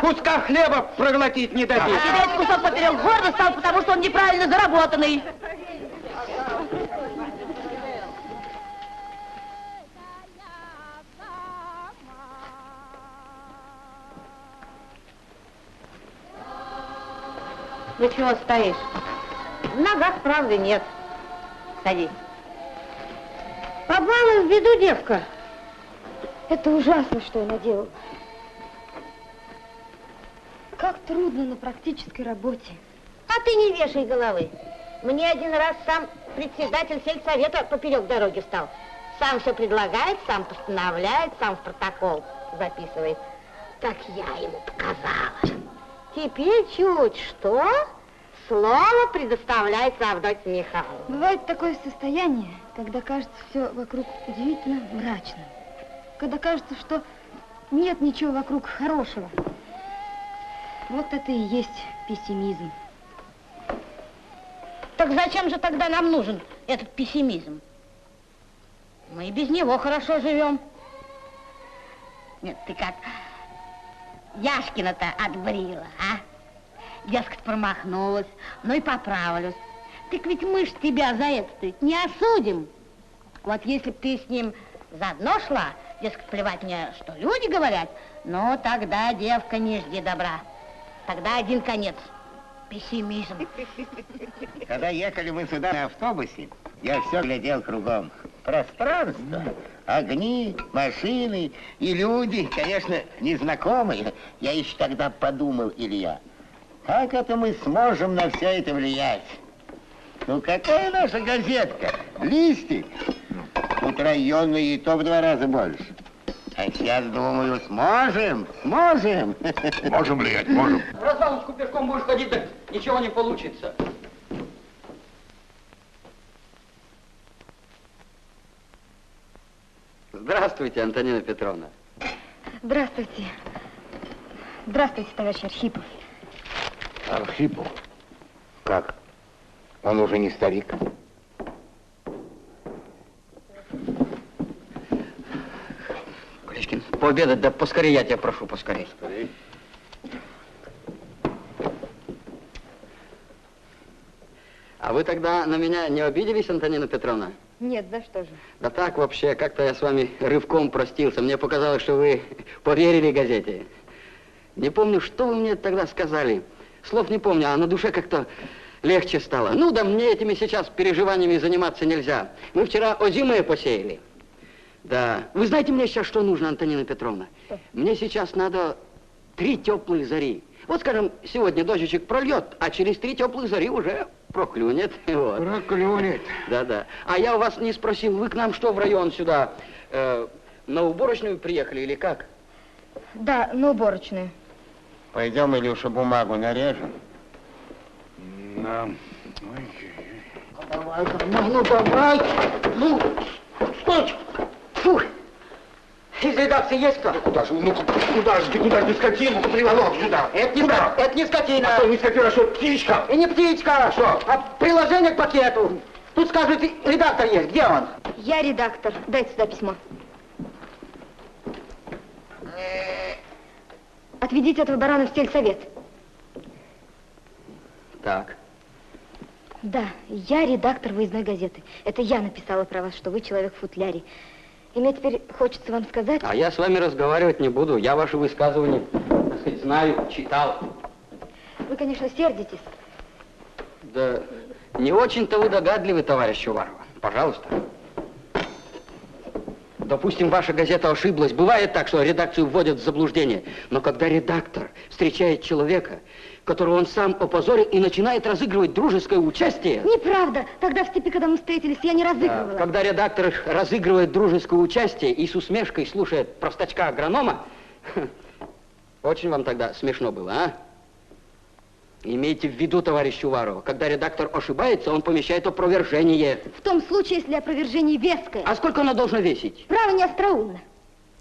C: Куска хлеба проглотить не дадите.
J: Тебе этот кусок поперек гордо стал, потому что он неправильно заработанный.
M: Ну чего стоишь? В ногах правды нет. Садись. Попала в беду девка.
B: Это ужасно, что я наделала. Как трудно на практической работе.
M: А ты не вешай головы. Мне один раз сам председатель сельсовета поперек дороги встал. Сам все предлагает, сам постановляет, сам в протокол записывает. Так я ему показала. Теперь чуть что, слово предоставляется Авдотье Михайловне.
B: Бывает такое состояние, когда кажется все вокруг удивительно мрачным. Когда кажется, что нет ничего вокруг хорошего. Вот это и есть пессимизм.
M: Так зачем же тогда нам нужен этот пессимизм? Мы без него хорошо живем. Нет, ты как Яшкина-то отбрила, а? Дескать, промахнулась, ну и поправлюсь. Так ведь мы ж тебя за это не осудим. Вот если б ты с ним заодно шла, дескать, плевать мне, что люди говорят, ну тогда, девка, не жди добра. Тогда один конец. Пессимизм.
G: Когда ехали мы сюда на автобусе, я все глядел кругом. Пространство, огни, машины и люди, конечно, незнакомые. Я еще тогда подумал, Илья, как это мы сможем на все это влиять? Ну, какая наша газетка? Листик. Тут районные и то в два раза больше. А сейчас, думаю, сможем, сможем. <laughs>
O: Можем влиять, можем.
L: В развалочку пешком будешь ходить, так ничего не получится. Здравствуйте, Антонина Петровна.
B: Здравствуйте. Здравствуйте, товарищ Архипов.
G: Архипов? Как? Он уже не старик?
L: Колечкин, пообедать, да поскорее, я тебя прошу, поскорее. А вы тогда на меня не обиделись, Антонина Петровна?
B: Нет, да что же.
L: Да так вообще, как-то я с вами рывком простился. Мне показалось, что вы поверили газете. Не помню, что вы мне тогда сказали. Слов не помню, а на душе как-то легче стало. Ну да мне этими сейчас переживаниями заниматься нельзя. Мы вчера озимые посеяли. Да. Вы знаете мне сейчас, что нужно, Антонина Петровна? Мне сейчас надо три теплые зари. Вот, скажем, сегодня дождичек прольет, а через три теплых зари уже проклюнет. <laughs> Вот.
O: Проклюнет.
L: Да-да. А я у вас не спросил, вы к нам что, в район сюда, э, на уборочную приехали или как?
B: Да, на уборочную.
G: Пойдем, Илюша, бумагу нарежем.
O: Да.
L: Давай, ну давай. Ну, стой. Фу. Из редакции есть кто?
O: Куда же, ну куда же ты, куда же ты скотину приволок сюда?
L: Это не,
O: Куда?
L: это не скотина.
O: А что, не скотина, а что, птичка?
L: И не птичка.
O: Что?
L: А приложение к пакету. Тут скажут, редактор есть. Где он?
B: Я редактор. Дайте сюда письмо. Отведите этого барана в сельсовет.
L: Так.
B: Да, я редактор выездной газеты. Это я написала про вас, что вы человек в футляре. И мне теперь хочется вам сказать...
L: А я с вами разговаривать не буду. Я ваши высказывания, так сказать, знаю, читал.
B: Вы, конечно, сердитесь.
L: Да не очень-то вы догадливы, товарищ Уварова. Пожалуйста. Допустим, ваша газета ошиблась. Бывает так, что редакцию вводят в заблуждение. Но когда редактор встречает человека, которого он сам опозорил и начинает разыгрывать дружеское участие...
B: Неправда. Тогда в степи, когда мы встретились, я не разыгрывала.
L: Когда редактор разыгрывает дружеское участие и с усмешкой слушает простачка-агронома, <laughs> очень вам тогда смешно было, а? Имейте в виду, товарищ Уварова, когда редактор ошибается, он помещает опровержение.
B: В том случае, если опровержение веское.
L: А сколько оно должно весить?
B: Право не остроумно.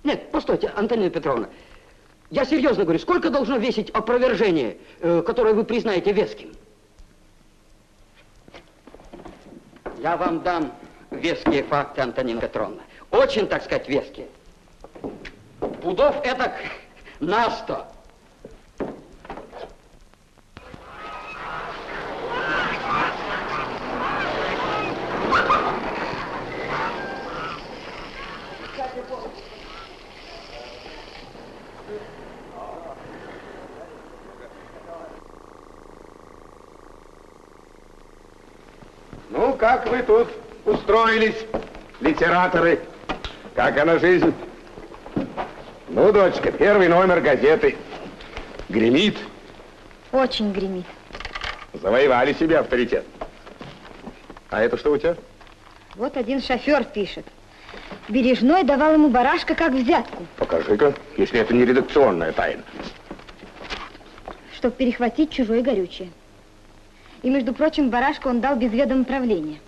L: Нет, постойте, Антонина Петровна. Я серьезно говорю, сколько должно весить опровержение, э, которое вы признаете веским? Я вам дам веские факты, Антонина Петровна. Очень, так сказать, веские. Пудов это на сто.
I: Как вы тут устроились, литераторы? Как она жизнь? Ну, дочка, первый номер газеты. Гремит.
B: Очень гремит.
I: Завоевали себе авторитет. А это что у тебя?
B: Вот один шофер пишет. Бережной давал ему барашка как взятку,
I: Покажи-ка, если это не редакционная тайна.
B: чтобы перехватить чужое горючее. И, между прочим, барашка он дал без ведома правления.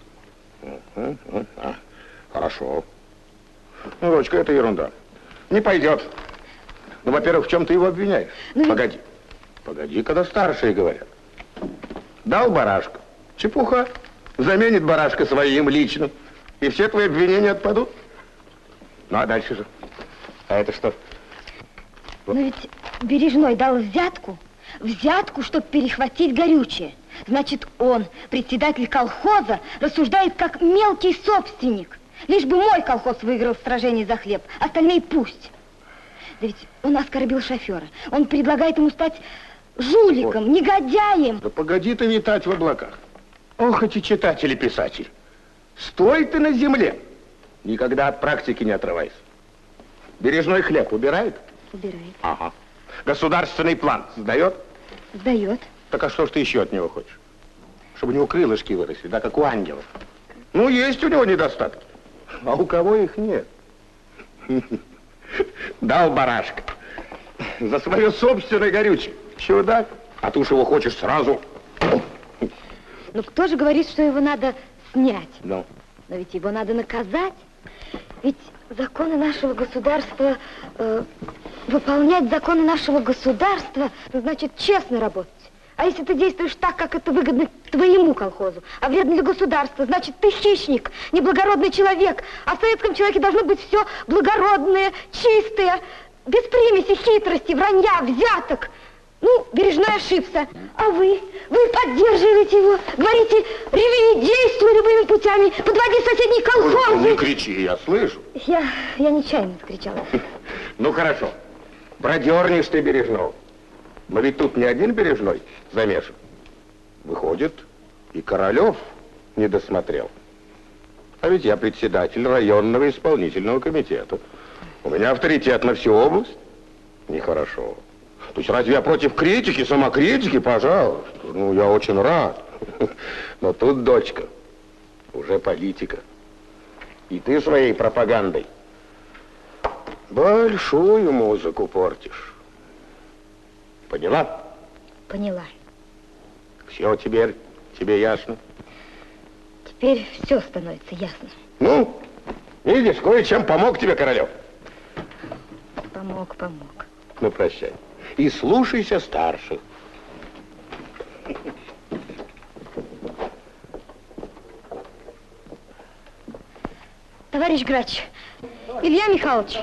I: А, Хорошо. Ну, дочка, это ерунда. Не пойдет. Ну, во-первых, в чем ты его обвиняешь?
B: Ну,
I: Погоди. Погоди, когда старшие говорят. Дал барашка. Чепуха. Заменит барашка своим личным. И все твои обвинения отпадут. Ну, а дальше же? А это что?
B: Но ведь Бережной дал взятку, взятку, чтобы перехватить горючее. Значит, он, председатель колхоза, рассуждает как мелкий собственник. Лишь бы мой колхоз выиграл в сражении за хлеб, остальные пусть. Да ведь он оскорбил шофера. Он предлагает ему стать жуликом, негодяем.
I: Да погоди ты витать в облаках. Ох, эти читатели, писатель. Стой ты на земле. Никогда от практики не отрывайся. Бережной хлеб убирает?
B: Убирает.
I: Ага. Государственный план сдает?
B: Сдает.
I: Так а что ж ты еще от него хочешь? Чтобы у него крылышки выросли, да, как у ангелов. Ну, есть у него недостатки. А у кого их нет? <laughs> Дал барашка. За свое собственное горючее. Чудак. А ты уж его хочешь сразу.
B: Но кто же говорит, что его надо снять?
I: Ну,
B: Но ведь его надо наказать. Ведь законы нашего государства, э, выполнять законы нашего государства, значит честно работать. А если ты действуешь так, как это выгодно твоему колхозу, а вредно для государства, значит ты хищник, неблагородный человек. А в советском человеке должно быть все благородное, чистое, без примеси, хитрости, вранья, взяток. Ну, Бережной ошибся. А вы? Вы поддерживаете его, говорите, ревни, действуй любыми путями, подводи соседние
I: не
B: колхозы.
I: кричи, я слышу.
B: Я, я нечаянно скричала.
I: Ну, хорошо. Продернешь ты Бережного. Но ведь тут не один Бережной замешан. Выходит, и Королев не досмотрел. А ведь я председатель районного исполнительного комитета. У меня авторитет на всю область. Нехорошо. То есть разве я против критики, самокритики? Пожалуйста. Ну, я очень рад. <laughs> Но тут, дочка, уже политика. И ты своей пропагандой большую музыку портишь. Поняла?
B: Поняла.
I: Все теперь тебе ясно?
B: Теперь все становится ясно.
I: Ну, видишь, кое-чем помог тебе Королев.
B: Помог, помог.
I: Ну, прощай. И слушайся старших.
B: Товарищ Грач, Илья Михайлович,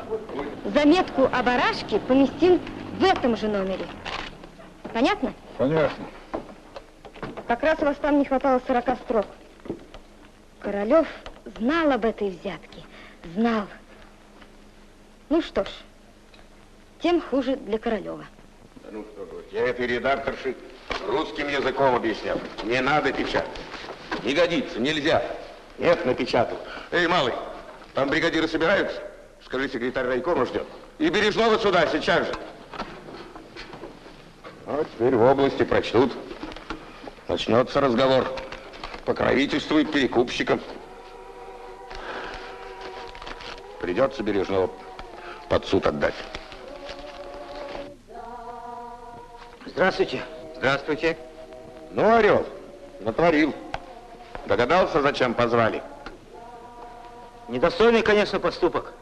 B: заметку о барашке поместим в этом же номере. Понятно?
K: Понятно.
B: Как раз у вас там не хватало 40 строк. Королев знал об этой взятке. Знал. Ну что ж, тем хуже для Королева.
I: Да ну что ж, я этой редакторши русским языком объяснял. Не надо печатать. Не годится, нельзя. Нет, напечатал. Эй, малый, там бригадиры собираются? Скажи, секретарь райкома ждет. И Бережного сюда, сейчас же. А теперь в области прочтут. Начнется разговор. Покровительствует перекупщикам. Придется Бережного под суд отдать.
E: Здравствуйте.
K: Здравствуйте.
I: Ну, Орел, натворил. Догадался, зачем позвали?
E: Недостойный, конечно, поступок.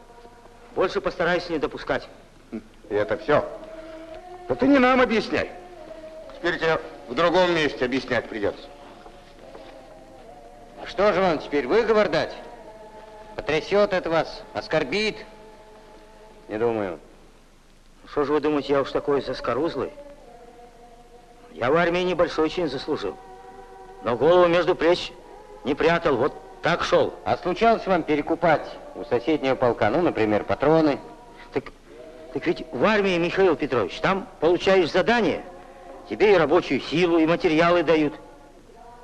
E: Больше постараюсь не допускать.
I: И это все. Да ты не нам объясняй. Теперь тебе в другом месте объяснять придется.
F: Что же вам теперь, выговор дать? Потрясет это вас, оскорбит?
E: Не думаю. Что же вы думаете, я уж такой заскорузлый? Я в армии небольшой чин заслужил. Но голову между плеч не прятал, вот так шел.
F: А случалось вам перекупать у соседнего полка, ну, например, патроны?
E: Так, так ведь в армии, Михаил Петрович, там получаешь задание, тебе и рабочую силу, и материалы дают.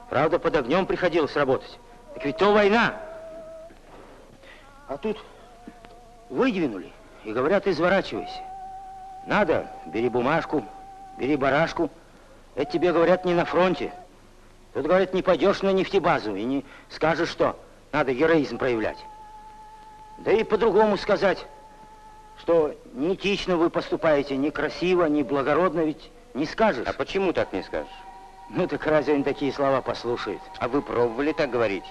E: Правда, под огнем приходилось работать. Так ведь то война. А тут выдвинули и говорят, изворачивайся. Надо, бери бумажку, бери барашку. Это тебе говорят не на фронте. Тут, говорят, не пойдешь на нефтебазу и не скажешь, что надо героизм проявлять. Да и по-другому сказать, что неэтично вы поступаете, некрасиво, не благородно, ведь не скажешь.
F: А почему так не скажешь?
E: Ну так разве он такие слова послушает?
F: А вы пробовали так говорить?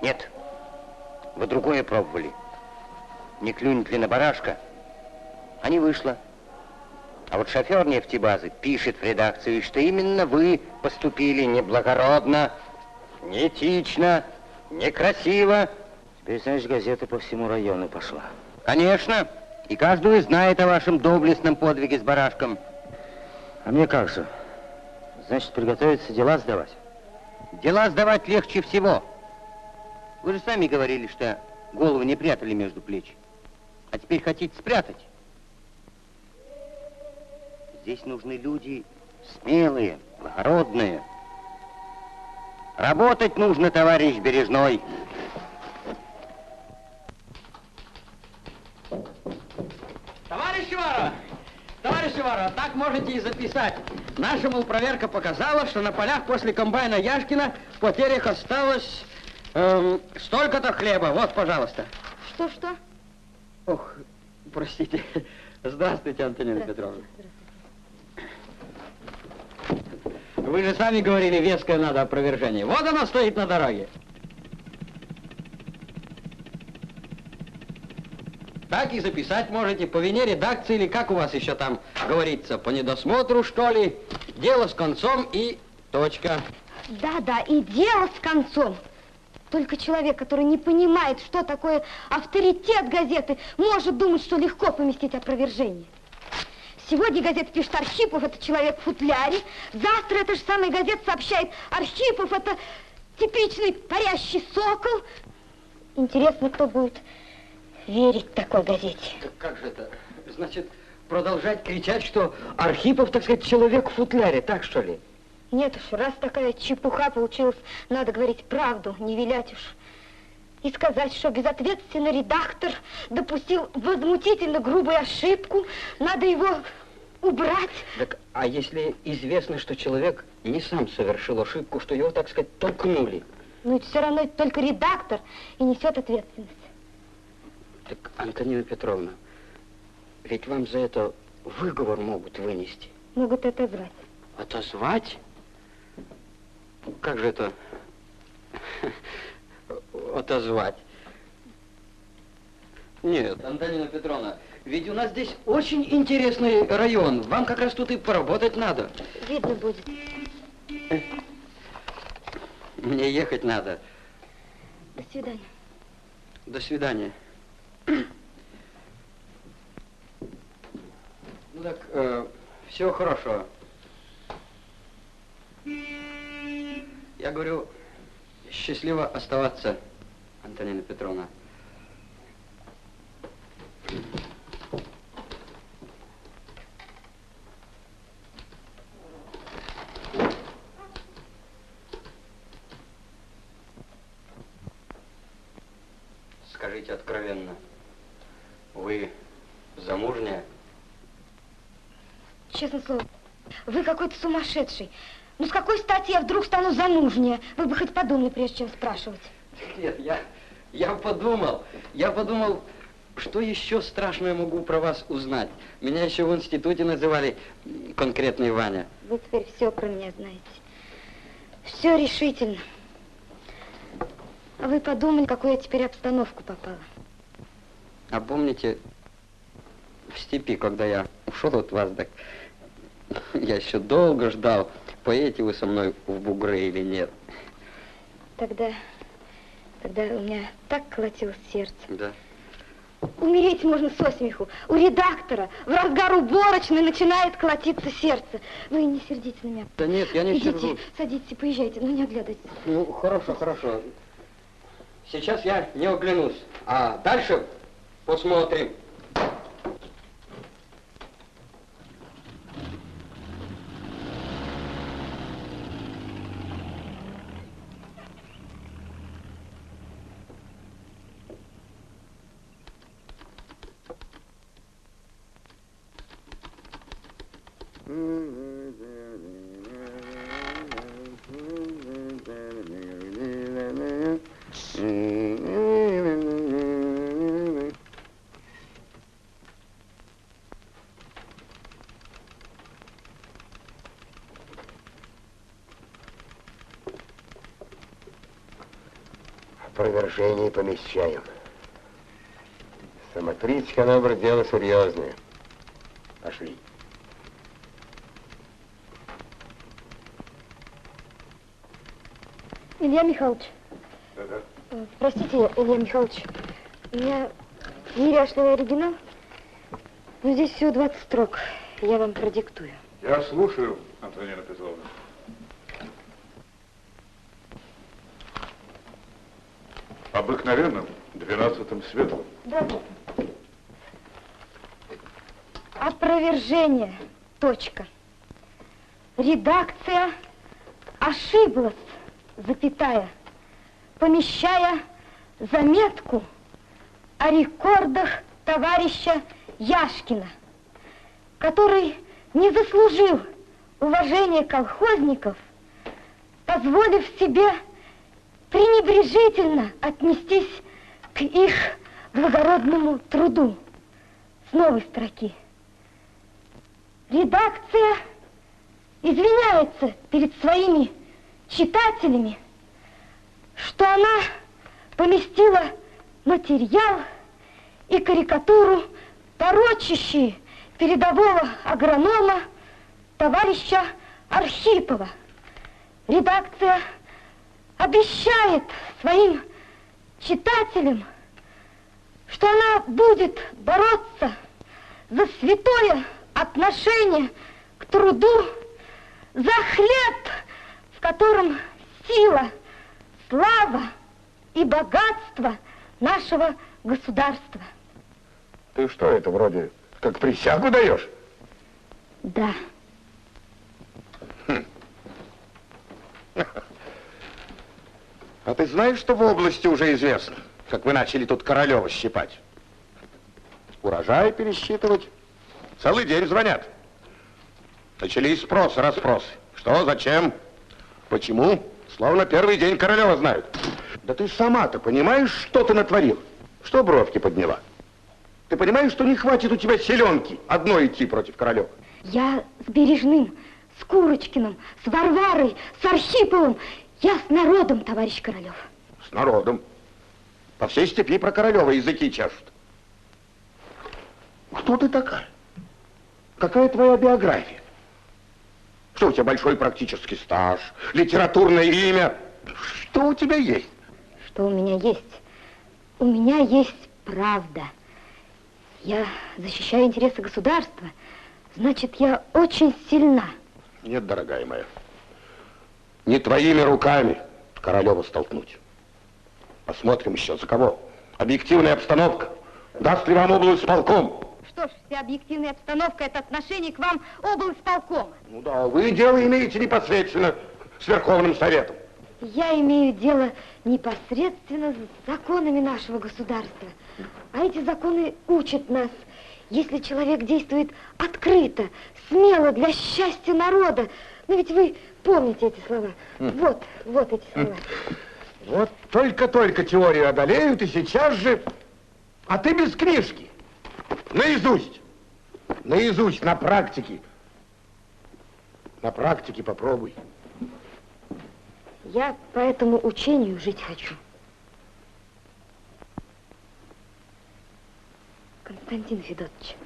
F: Нет. Вы другое пробовали. Не клюнет ли на барашка? А не вышло. А вот шофер нефтебазы пишет в редакцию, что именно вы поступили неблагородно, неэтично, некрасиво.
E: Теперь, знаешь, газета по всему району пошла.
F: Конечно. И каждый знает о вашем доблестном подвиге с барашком.
E: А мне как же? Значит, приготовиться дела сдавать?
F: Дела сдавать легче всего. Вы же сами говорили, что голову не прятали между плеч. А теперь хотите спрятать. Здесь нужны люди смелые, благородные. Работать нужно, товарищ Бережной.
L: Товарищ Иварова! Товарищ Иварова, так можете и записать. Наша, мол, проверка показала, что на полях после комбайна Яшкина в потерях осталось эм, столько-то хлеба. Вот, пожалуйста.
B: Что-что?
L: Ох, простите. Здравствуйте, Антонина Петровна. Вы же сами говорили, веское надо опровержение. Вот оно стоит на дороге. Так и записать можете по вине редакции или как у вас еще там говорится, по недосмотру, что ли. Дело с концом и точка.
B: Да-да, и дело с концом. Только человек, который не понимает, что такое авторитет газеты, может думать, что легко поместить опровержение. Сегодня газета пишет Архипов, это человек в футляре. Завтра эта же самая газета сообщает Архипов, это типичный парящий сокол. Интересно, кто будет верить такой газете.
L: Так как же это? Значит, продолжать кричать, что Архипов, так сказать, человек в футляре, так что ли?
B: Нет уж, раз такая чепуха получилась, надо говорить правду, не вилять уж. И сказать, что безответственный редактор допустил возмутительно грубую ошибку, надо его убрать.
L: Так, а если известно, что человек не сам совершил ошибку, что его, так сказать, толкнули?
B: Ну, все равно это только редактор и несет ответственность.
L: Так, Антонина Петровна, ведь вам за это выговор могут вынести.
B: Могут отозвать.
L: Отозвать? Как же это отозвать? Нет, Антонина Петровна, ведь у нас здесь очень интересный район. Вам как раз тут и поработать надо.
B: Видно будет.
L: Мне ехать надо.
B: До свидания.
L: До свидания. Ну так, э, все хорошо. Я говорю, счастливо оставаться, Антонина Петровна. Скажите откровенно, вы замужняя?
B: Честное слово, вы какой-то сумасшедший. Ну, с какой стати я вдруг стану замужняя? Вы бы хоть подумали, прежде чем спрашивать.
L: Нет, я, я подумал, я подумал, что еще страшное могу про вас узнать. Меня еще в институте называли конкретный Ваня.
B: Вы теперь все про меня знаете. Все решительно. А вы подумали, в какую я теперь обстановку попала.
L: А помните, в степи, когда я ушел от вас, так я еще долго ждал, поедете вы со мной в бугры или нет.
B: Тогда, тогда у меня так колотилось сердце.
L: Да.
B: Умереть можно со смеху. У редактора в разгар уборочной начинает колотиться сердце. Вы не сердите на меня.
L: Да нет, я не
B: Идите,
L: сержусь.
B: садитесь, поезжайте, но не оглядывайтесь.
L: Ну, хорошо, хорошо. Сейчас я не оглянусь, а дальше посмотрим.
I: Опровержение помещаем. Самокритика, набор, дело серьезное. Пошли.
B: Илья Михайлович.
I: Да-да.
B: Э, Простите, Илья Михайлович, у меня неряшливый оригинал, но здесь всего 20 строк. Я вам продиктую.
K: Я слушаю, Антонина Петровна. Обыкновенным, двенадцатым светлым.
B: Да, да. Опровержение. Точка. Редакция ошиблась, запятая, помещая заметку о рекордах товарища Яшкина, который не заслужил уважения колхозников, позволив себе пренебрежительно отнестись к их благородному труду. С новой строки. Редакция извиняется перед своими читателями, что она поместила материал и карикатуру, порочащие передового агронома товарища Архипова. Редакция обещает своим читателям, что она будет бороться за святое отношение к труду, за хлеб, в котором сила, слава и богатство нашего государства.
I: Ты что, это вроде как присягу даешь?
B: Да.
I: А ты знаешь, что в области уже известно, как вы начали тут Королева щипать? Урожай пересчитывать. Целый день звонят. Начались спросы, расспросы. Что, зачем, почему? Словно первый день Королева знают. Да ты сама-то понимаешь, что ты натворил? Что бровки подняла? Ты понимаешь, что не хватит у тебя селенки одной идти против Королева?
B: Я с Бережным, с Курочкиным, с Варварой, с Архиповым. Я с народом, товарищ Королев.
I: С народом. По всей степи про Королева языки чашут. Кто ты такая? Какая твоя биография? Что у тебя большой практический стаж, литературное имя? Что у тебя есть?
B: Что у меня есть? У меня есть правда. Я защищаю интересы государства. Значит, я очень сильна.
I: Нет, дорогая моя. Не твоими руками Королева столкнуть. Посмотрим еще за кого. Объективная обстановка. Даст ли вам область полком?
B: Что ж, вся объективная обстановка – это отношение к вам облсполкома.
I: Ну да, вы дело имеете непосредственно с Верховным Советом.
B: Я имею дело непосредственно с законами нашего государства. А эти законы учат нас. Если человек действует открыто, смело для счастья народа, ну ведь вы помните эти слова. Вот, вот эти слова.
I: Вот только-только теорию одолеют, и сейчас же... А ты без книжки. Наизусть. Наизусть, на практике. На практике попробуй.
B: Я по этому учению жить хочу. Константин Федотович.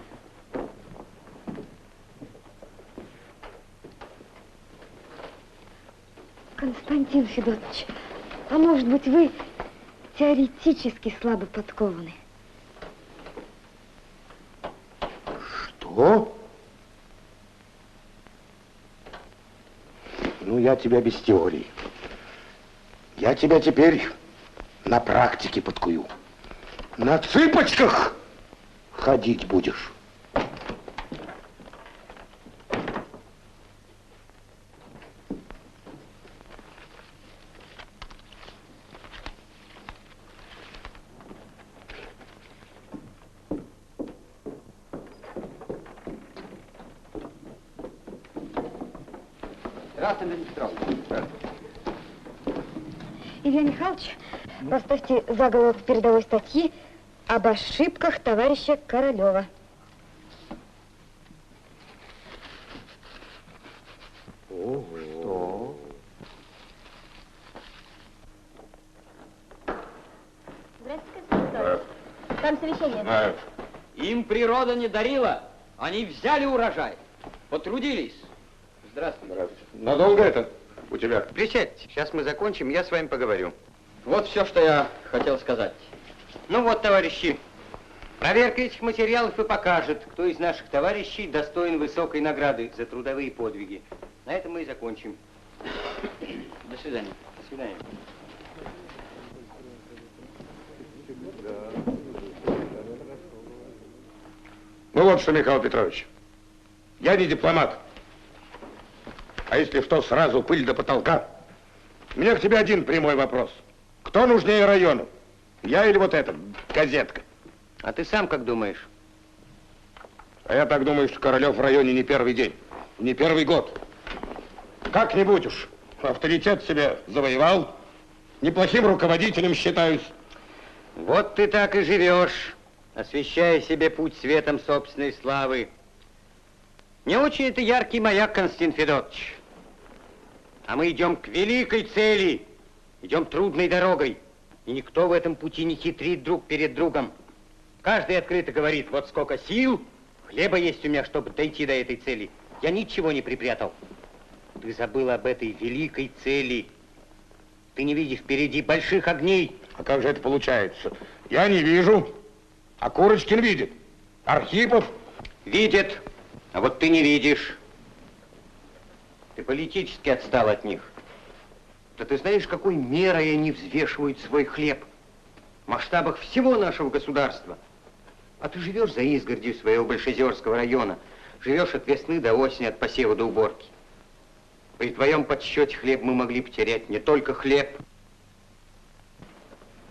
B: Константин Федотович, а может быть вы теоретически слабо подкованы?
I: Что? Ну, я тебя без теории. Я тебя теперь на практике подкую. На цыпочках ходить будешь.
L: Здравствуй, Дмитрий Петрович.
B: Илья Михайлович, поставьте заголовок передовой статьи об ошибках товарища Королева.
E: Что?
B: Там совещание.
I: Знаю.
L: Им природа не дарила. Они взяли урожай. Потрудились. Здравствуй.
I: Надолго это у тебя?
F: Присядьте, сейчас мы закончим, я с вами поговорю.
L: Вот все, что я хотел сказать.
F: Ну вот, товарищи, проверка этих материалов и покажет, кто из наших товарищей достоин высокой награды за трудовые подвиги. На этом мы и закончим.
L: До свидания.
F: До свидания.
I: Ну вот что, Михаил Петрович, я не дипломат. А если что, сразу пыль до потолка. У меня к тебе один прямой вопрос. Кто нужнее району? Я или вот эта газетка?
F: А ты сам как думаешь?
I: А я так думаю, что Королев в районе не первый день, не первый год. Как-нибудь уж авторитет себе завоевал, неплохим руководителем считаюсь.
F: Вот ты так и живешь, освещая себе путь светом собственной славы. Не очень это яркий маяк, Константин Федотович. А мы идем к великой цели, идем трудной дорогой. И никто в этом пути не хитрит друг перед другом. Каждый открыто говорит, вот сколько сил, хлеба есть у меня, чтобы дойти до этой цели. Я ничего не припрятал. Ты забыл об этой великой цели. Ты не видишь впереди больших огней.
I: А как же это получается? Я не вижу, а Курочкин видит. Архипов
F: Видят, а вот ты не видишь. Ты политически отстал от них. Да ты знаешь, какой мерой они взвешивают свой хлеб? В масштабах всего нашего государства. А ты живешь за изгородью своего Большезерского района. Живешь от весны до осени, от посева до уборки. При твоем подсчете хлеб мы могли потерять не только хлеб.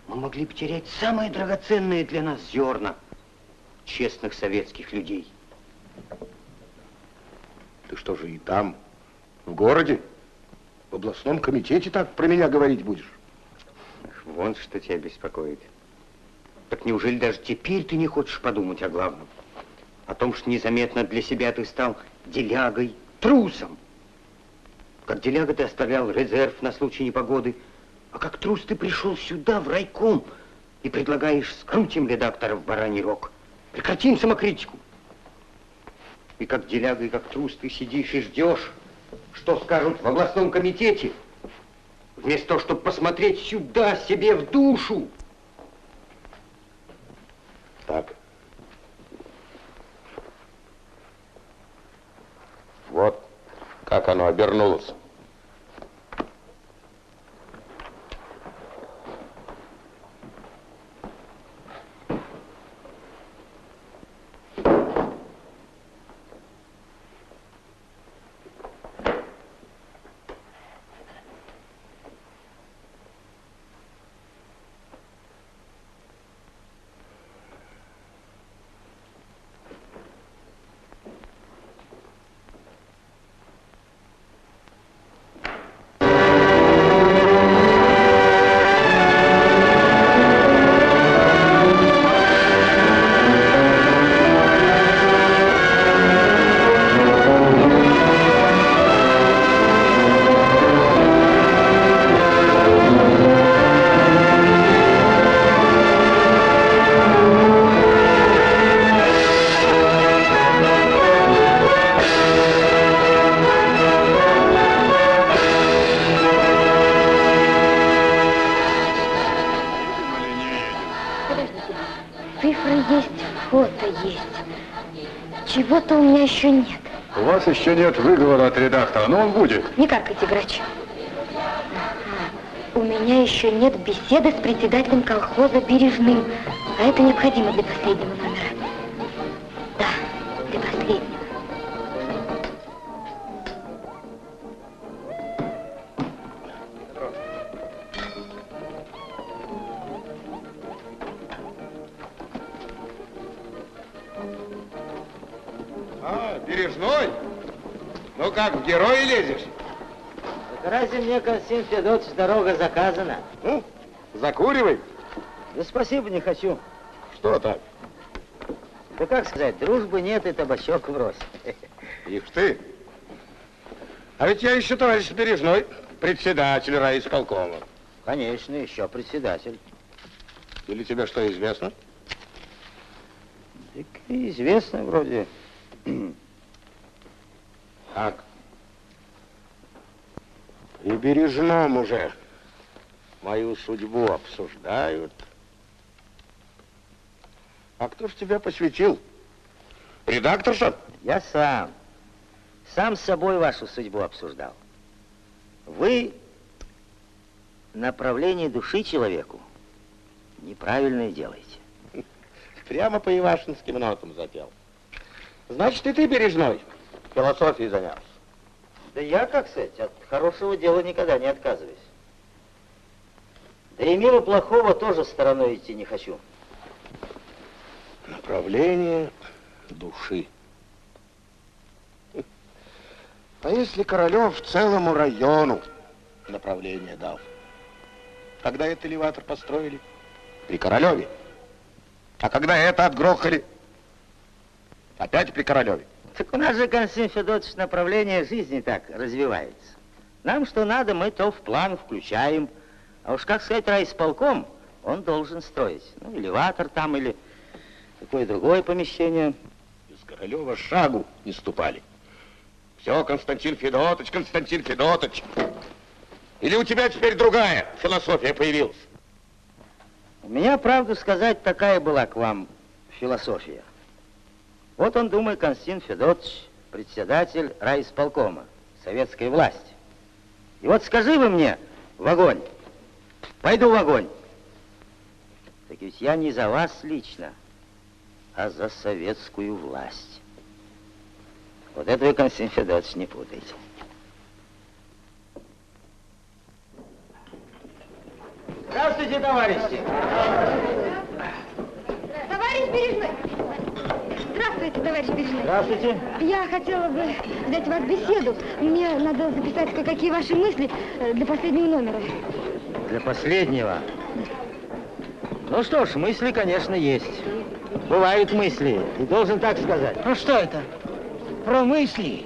F: Мы могли потерять самое драгоценное для нас зерна честных советских людей.
I: Ты что же и там, в городе, в областном комитете так про меня говорить будешь?
F: Вон что тебя беспокоит. Так неужели даже теперь ты не хочешь подумать о главном? О том, что незаметно для себя ты стал делягой, трусом. Как деляга ты оставлял резерв на случай непогоды, а как трус ты пришел сюда, в райком, и предлагаешь скрутим редактора в бараний рог. Прекратим самокритику. И как деляга, и как трус ты сидишь и ждешь, что скажут в областном комитете, вместо того, чтобы посмотреть сюда, себе в душу.
I: Так. Вот как оно обернулось.
B: Еще нет.
K: У вас еще нет выговора от редактора, но он будет.
B: Не каркайте, грач. У меня еще нет беседы с председателем колхоза Бережным. А это необходимо для последнего
I: А, Бережной? Ну как, в герои лезешь?
E: Разве мне, Константин Федотович, дорога заказана?
I: Ну, закуривай.
E: Да спасибо, не хочу.
I: Что так?
E: Да как сказать, дружбы нет и табачок врозь.
I: Ишь ты. А ведь я еще товарищ Бережной, председатель райисполкома.
E: Конечно, еще председатель.
I: Или тебе что известно?
E: Так известно вроде.
I: Так. И Бережном уже мою судьбу обсуждают. А кто ж тебя посвятил? Редакторша?
E: Я сам. Сам с собой вашу судьбу обсуждал. Вы направление души человеку неправильное делаете.
I: Прямо по ивашинским нотам запел. Значит, и ты бережной. Философией занялся.
E: Да я, как сказать, от хорошего дела никогда не отказываюсь. Да и мимо плохого тоже стороной идти не хочу.
I: Направление души. А если Королев целому району направление дал? Когда это элеватор построили? При Королеве. А когда это отгрохали? Опять при Королеве.
E: Так у нас же, Константин Федотович, направление жизни так развивается. Нам что надо, мы то в план включаем. А уж как сказать, райисполком, он должен строить. Ну, элеватор там или какое другое помещение.
I: Из Королева шагу не ступали. Все, Константин Федотович, Константин Федотович. Или у тебя теперь другая философия появилась?
E: У меня, правду сказать, такая была к вам философия. Вот он, думает, Константин Федотович, председатель райисполкома, советской власти. И вот скажи вы мне в огонь, пойду в огонь. Так ведь я не за вас лично, а за советскую власть. Вот это вы, Константин Федотович, не путайте. Здравствуйте, товарищи!
B: Товарищ Бережной! Здравствуйте, товарищ Бережной.
E: Здравствуйте.
B: Я хотела бы взять у вас беседу. Мне надо записать кое-какие ваши мысли э, для последнего номера.
E: Для последнего. Ну что ж, мысли, конечно, есть. Бывают мысли, и должен так сказать.
C: Ну что это? Про мысли.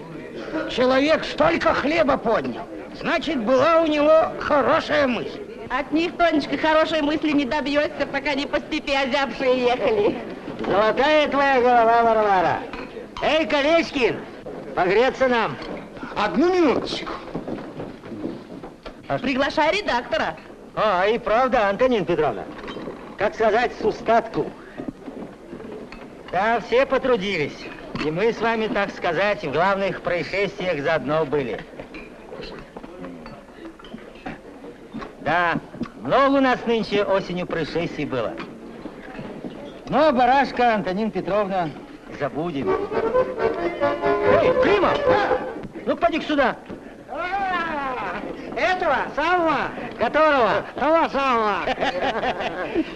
C: Человек столько хлеба поднял. Значит, была у него хорошая мысль.
J: От них, Тонечка, хорошей мысли не добьешься, пока не по степи озябшие ехали.
E: Золотая твоя голова, Варвара. Эй, Колечкин, погреться нам.
I: Одну минуточку.
J: Приглашай редактора.
E: А, и правда, Антонин Петровна. Как сказать, с устатку. Да, все потрудились. И мы с вами, так сказать, в главных происшествиях заодно были. Да, много у нас нынче осенью происшествий было. Но барашка, Антонин Петровна, забудем. Эй, Клима! Ну, поди сюда.
C: Этого самого,
E: Которого?
C: того самого.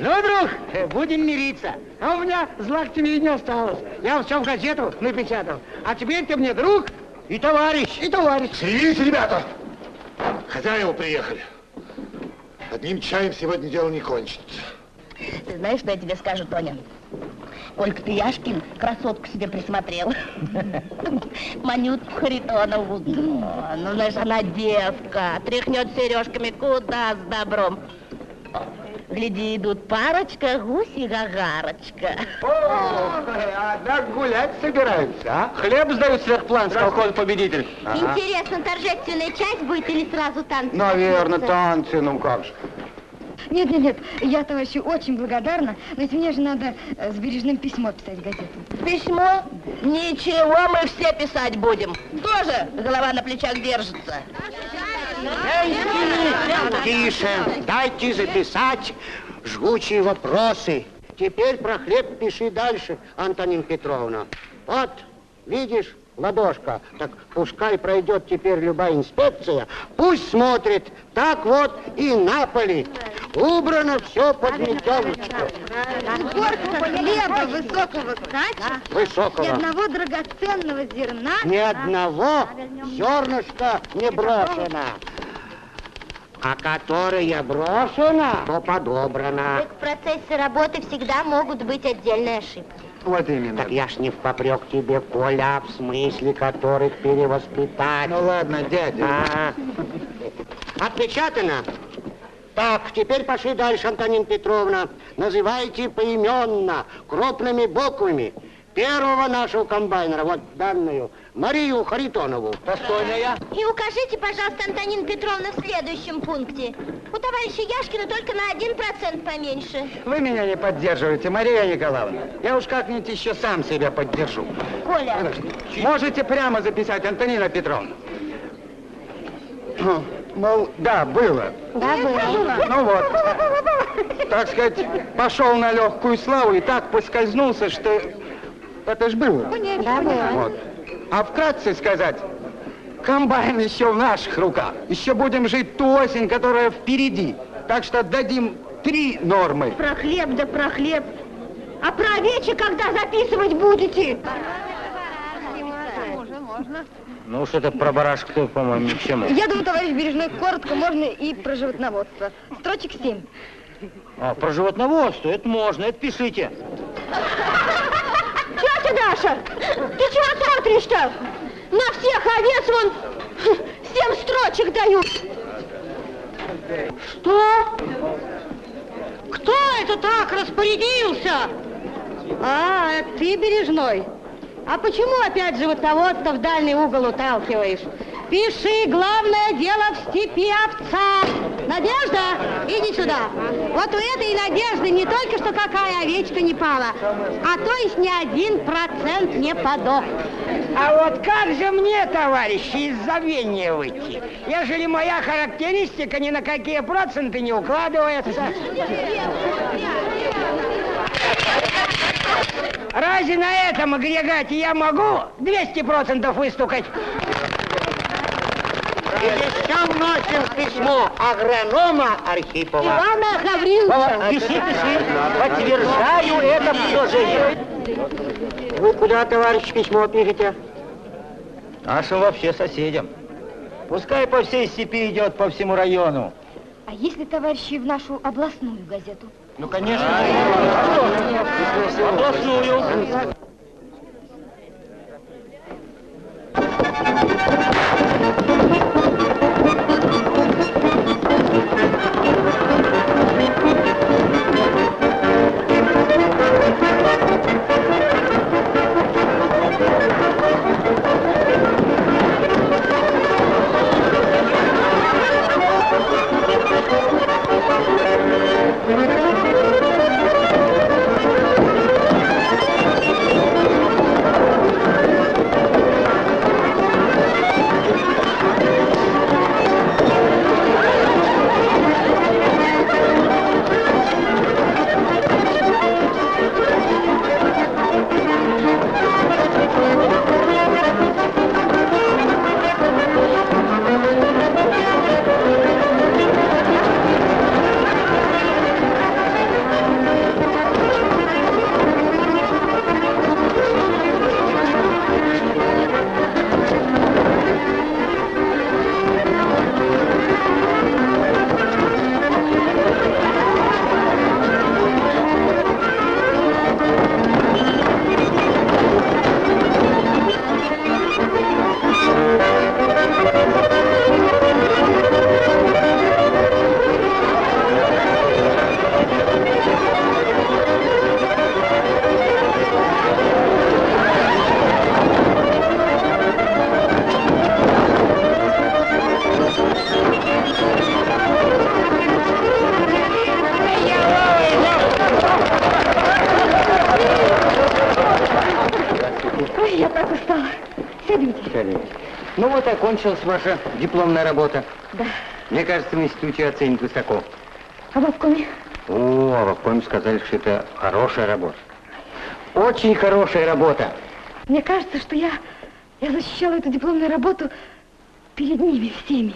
E: Ну, друг, будем мириться.
C: А у меня зла к тебе и не осталось. Я все в газету напечатал. А теперь ты мне друг
E: И товарищ.
C: и товарищ.
K: Шевелите, ребята! Хозяева приехали. Одним чаем сегодня дело не кончится.
J: Ты знаешь, что я тебе скажу, Тоня? Колька ты Яшкин красотку себе присмотрел. <laughs> Манют Харитонову. Ну, знаешь, она девка. Тряхнет сережками куда с добром. Гляди, идут парочка, гусь и гагарочка.
C: А так гулять собираются, а? Хлеб сдают сверхплан, сказал он победитель.
B: Интересно, торжественная часть будет или сразу танцы?
C: Наверное, танцы, ну как же.
B: Нет, нет, нет, я товарищу очень благодарна, но ведь мне же надо э, с бережным письмо писать в газету.
J: Письмо? Ничего, мы все писать будем. Тоже голова на плечах держится.
C: Тише, дайте записать жгучие вопросы. Теперь про хлеб пиши дальше, Антонин Петровна. Вот, видишь, ладошка, так пускай пройдет теперь любая инспекция, пусть смотрит, так вот и на поле. Убрано все под метелочку.
B: Горка хлеба высокого качества, ни
C: Высокого.
B: одного драгоценного зерна.
C: Ни одного зернышка не брошено.
N: а которая брошена, то подобрана.
B: В процессе работы всегда могут быть отдельные ошибки.
M: Вот именно.
N: Так я ж не в попрек тебе, Коля, в смысле которых перевоспитать.
M: Ну ладно, дядя.
N: А, отпечатано? Так, теперь пошли дальше, Антонина Петровна. Называйте поименно, крупными буквами. Первого нашего комбайнера, вот данную, Марию Харитонову.
M: Достойная.
B: И укажите, пожалуйста, Антонина Петровна, в следующем пункте. У товарища Яшкина только на один процент поменьше.
C: Вы меня не поддерживаете, Мария Николаевна. Я уж как-нибудь еще сам себя поддержу.
B: Коля,
C: Можете прямо записать, Антонина Петровна. Мол, да, было.
B: да, было.
C: Ну вот, так сказать, пошел на легкую славу и так поскользнулся, что это ж было.
B: Да, было.
C: Вот. А вкратце сказать, комбайн еще в наших руках. Еще будем жить ту осень, которая впереди. Так что дадим три нормы.
B: Про хлеб да про хлеб. А про овечи когда записывать будете?
E: Ну уж это про барашка, по-моему, ни к чему.
B: Я думаю, товарищ Бережной, коротко можно и про животноводство. Строчек семь.
E: А, про животноводство, это можно, это пишите.
B: Даша, ты чего смотришь-то? На всех овец вон семь строчек дают. Что? Кто это так распорядился? А, ты, Бережной. А почему опять животноводство в дальний угол уталкиваешь? Пиши, главное дело в степи овца. Надежда, иди сюда. Вот у этой Надежды не только что какая овечка не пала, а то есть ни один процент не подох.
N: А вот как же мне, товарищи, из забвения выйти, ежели моя характеристика ни на какие проценты не укладывается? Разве на этом агрегате я могу 200% выстукать? И еще вносим письмо агронома Архипова.
B: Ивана Гавриловича.
E: Пиши, пиши. Подтверждаю это предложение.
N: Вы куда, товарищ, письмо пишете?
E: Нашим вообще соседям. Пускай по всей степи идет, по всему району.
B: А если, товарищи, в нашу областную газету?
E: Ну, конечно. Областную.
B: Ой,
F: Вот окончилась ваша дипломная работа.
B: Да.
F: Мне кажется, в институте оценят высоко.
B: А в обкоме?
F: О, а в обкоме сказали, что это хорошая работа. Очень хорошая работа.
B: Мне кажется, что я, я защищала эту дипломную работу перед ними всеми.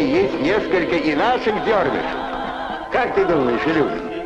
I: Есть несколько и наших дервишей. Как ты думаешь, Илюша?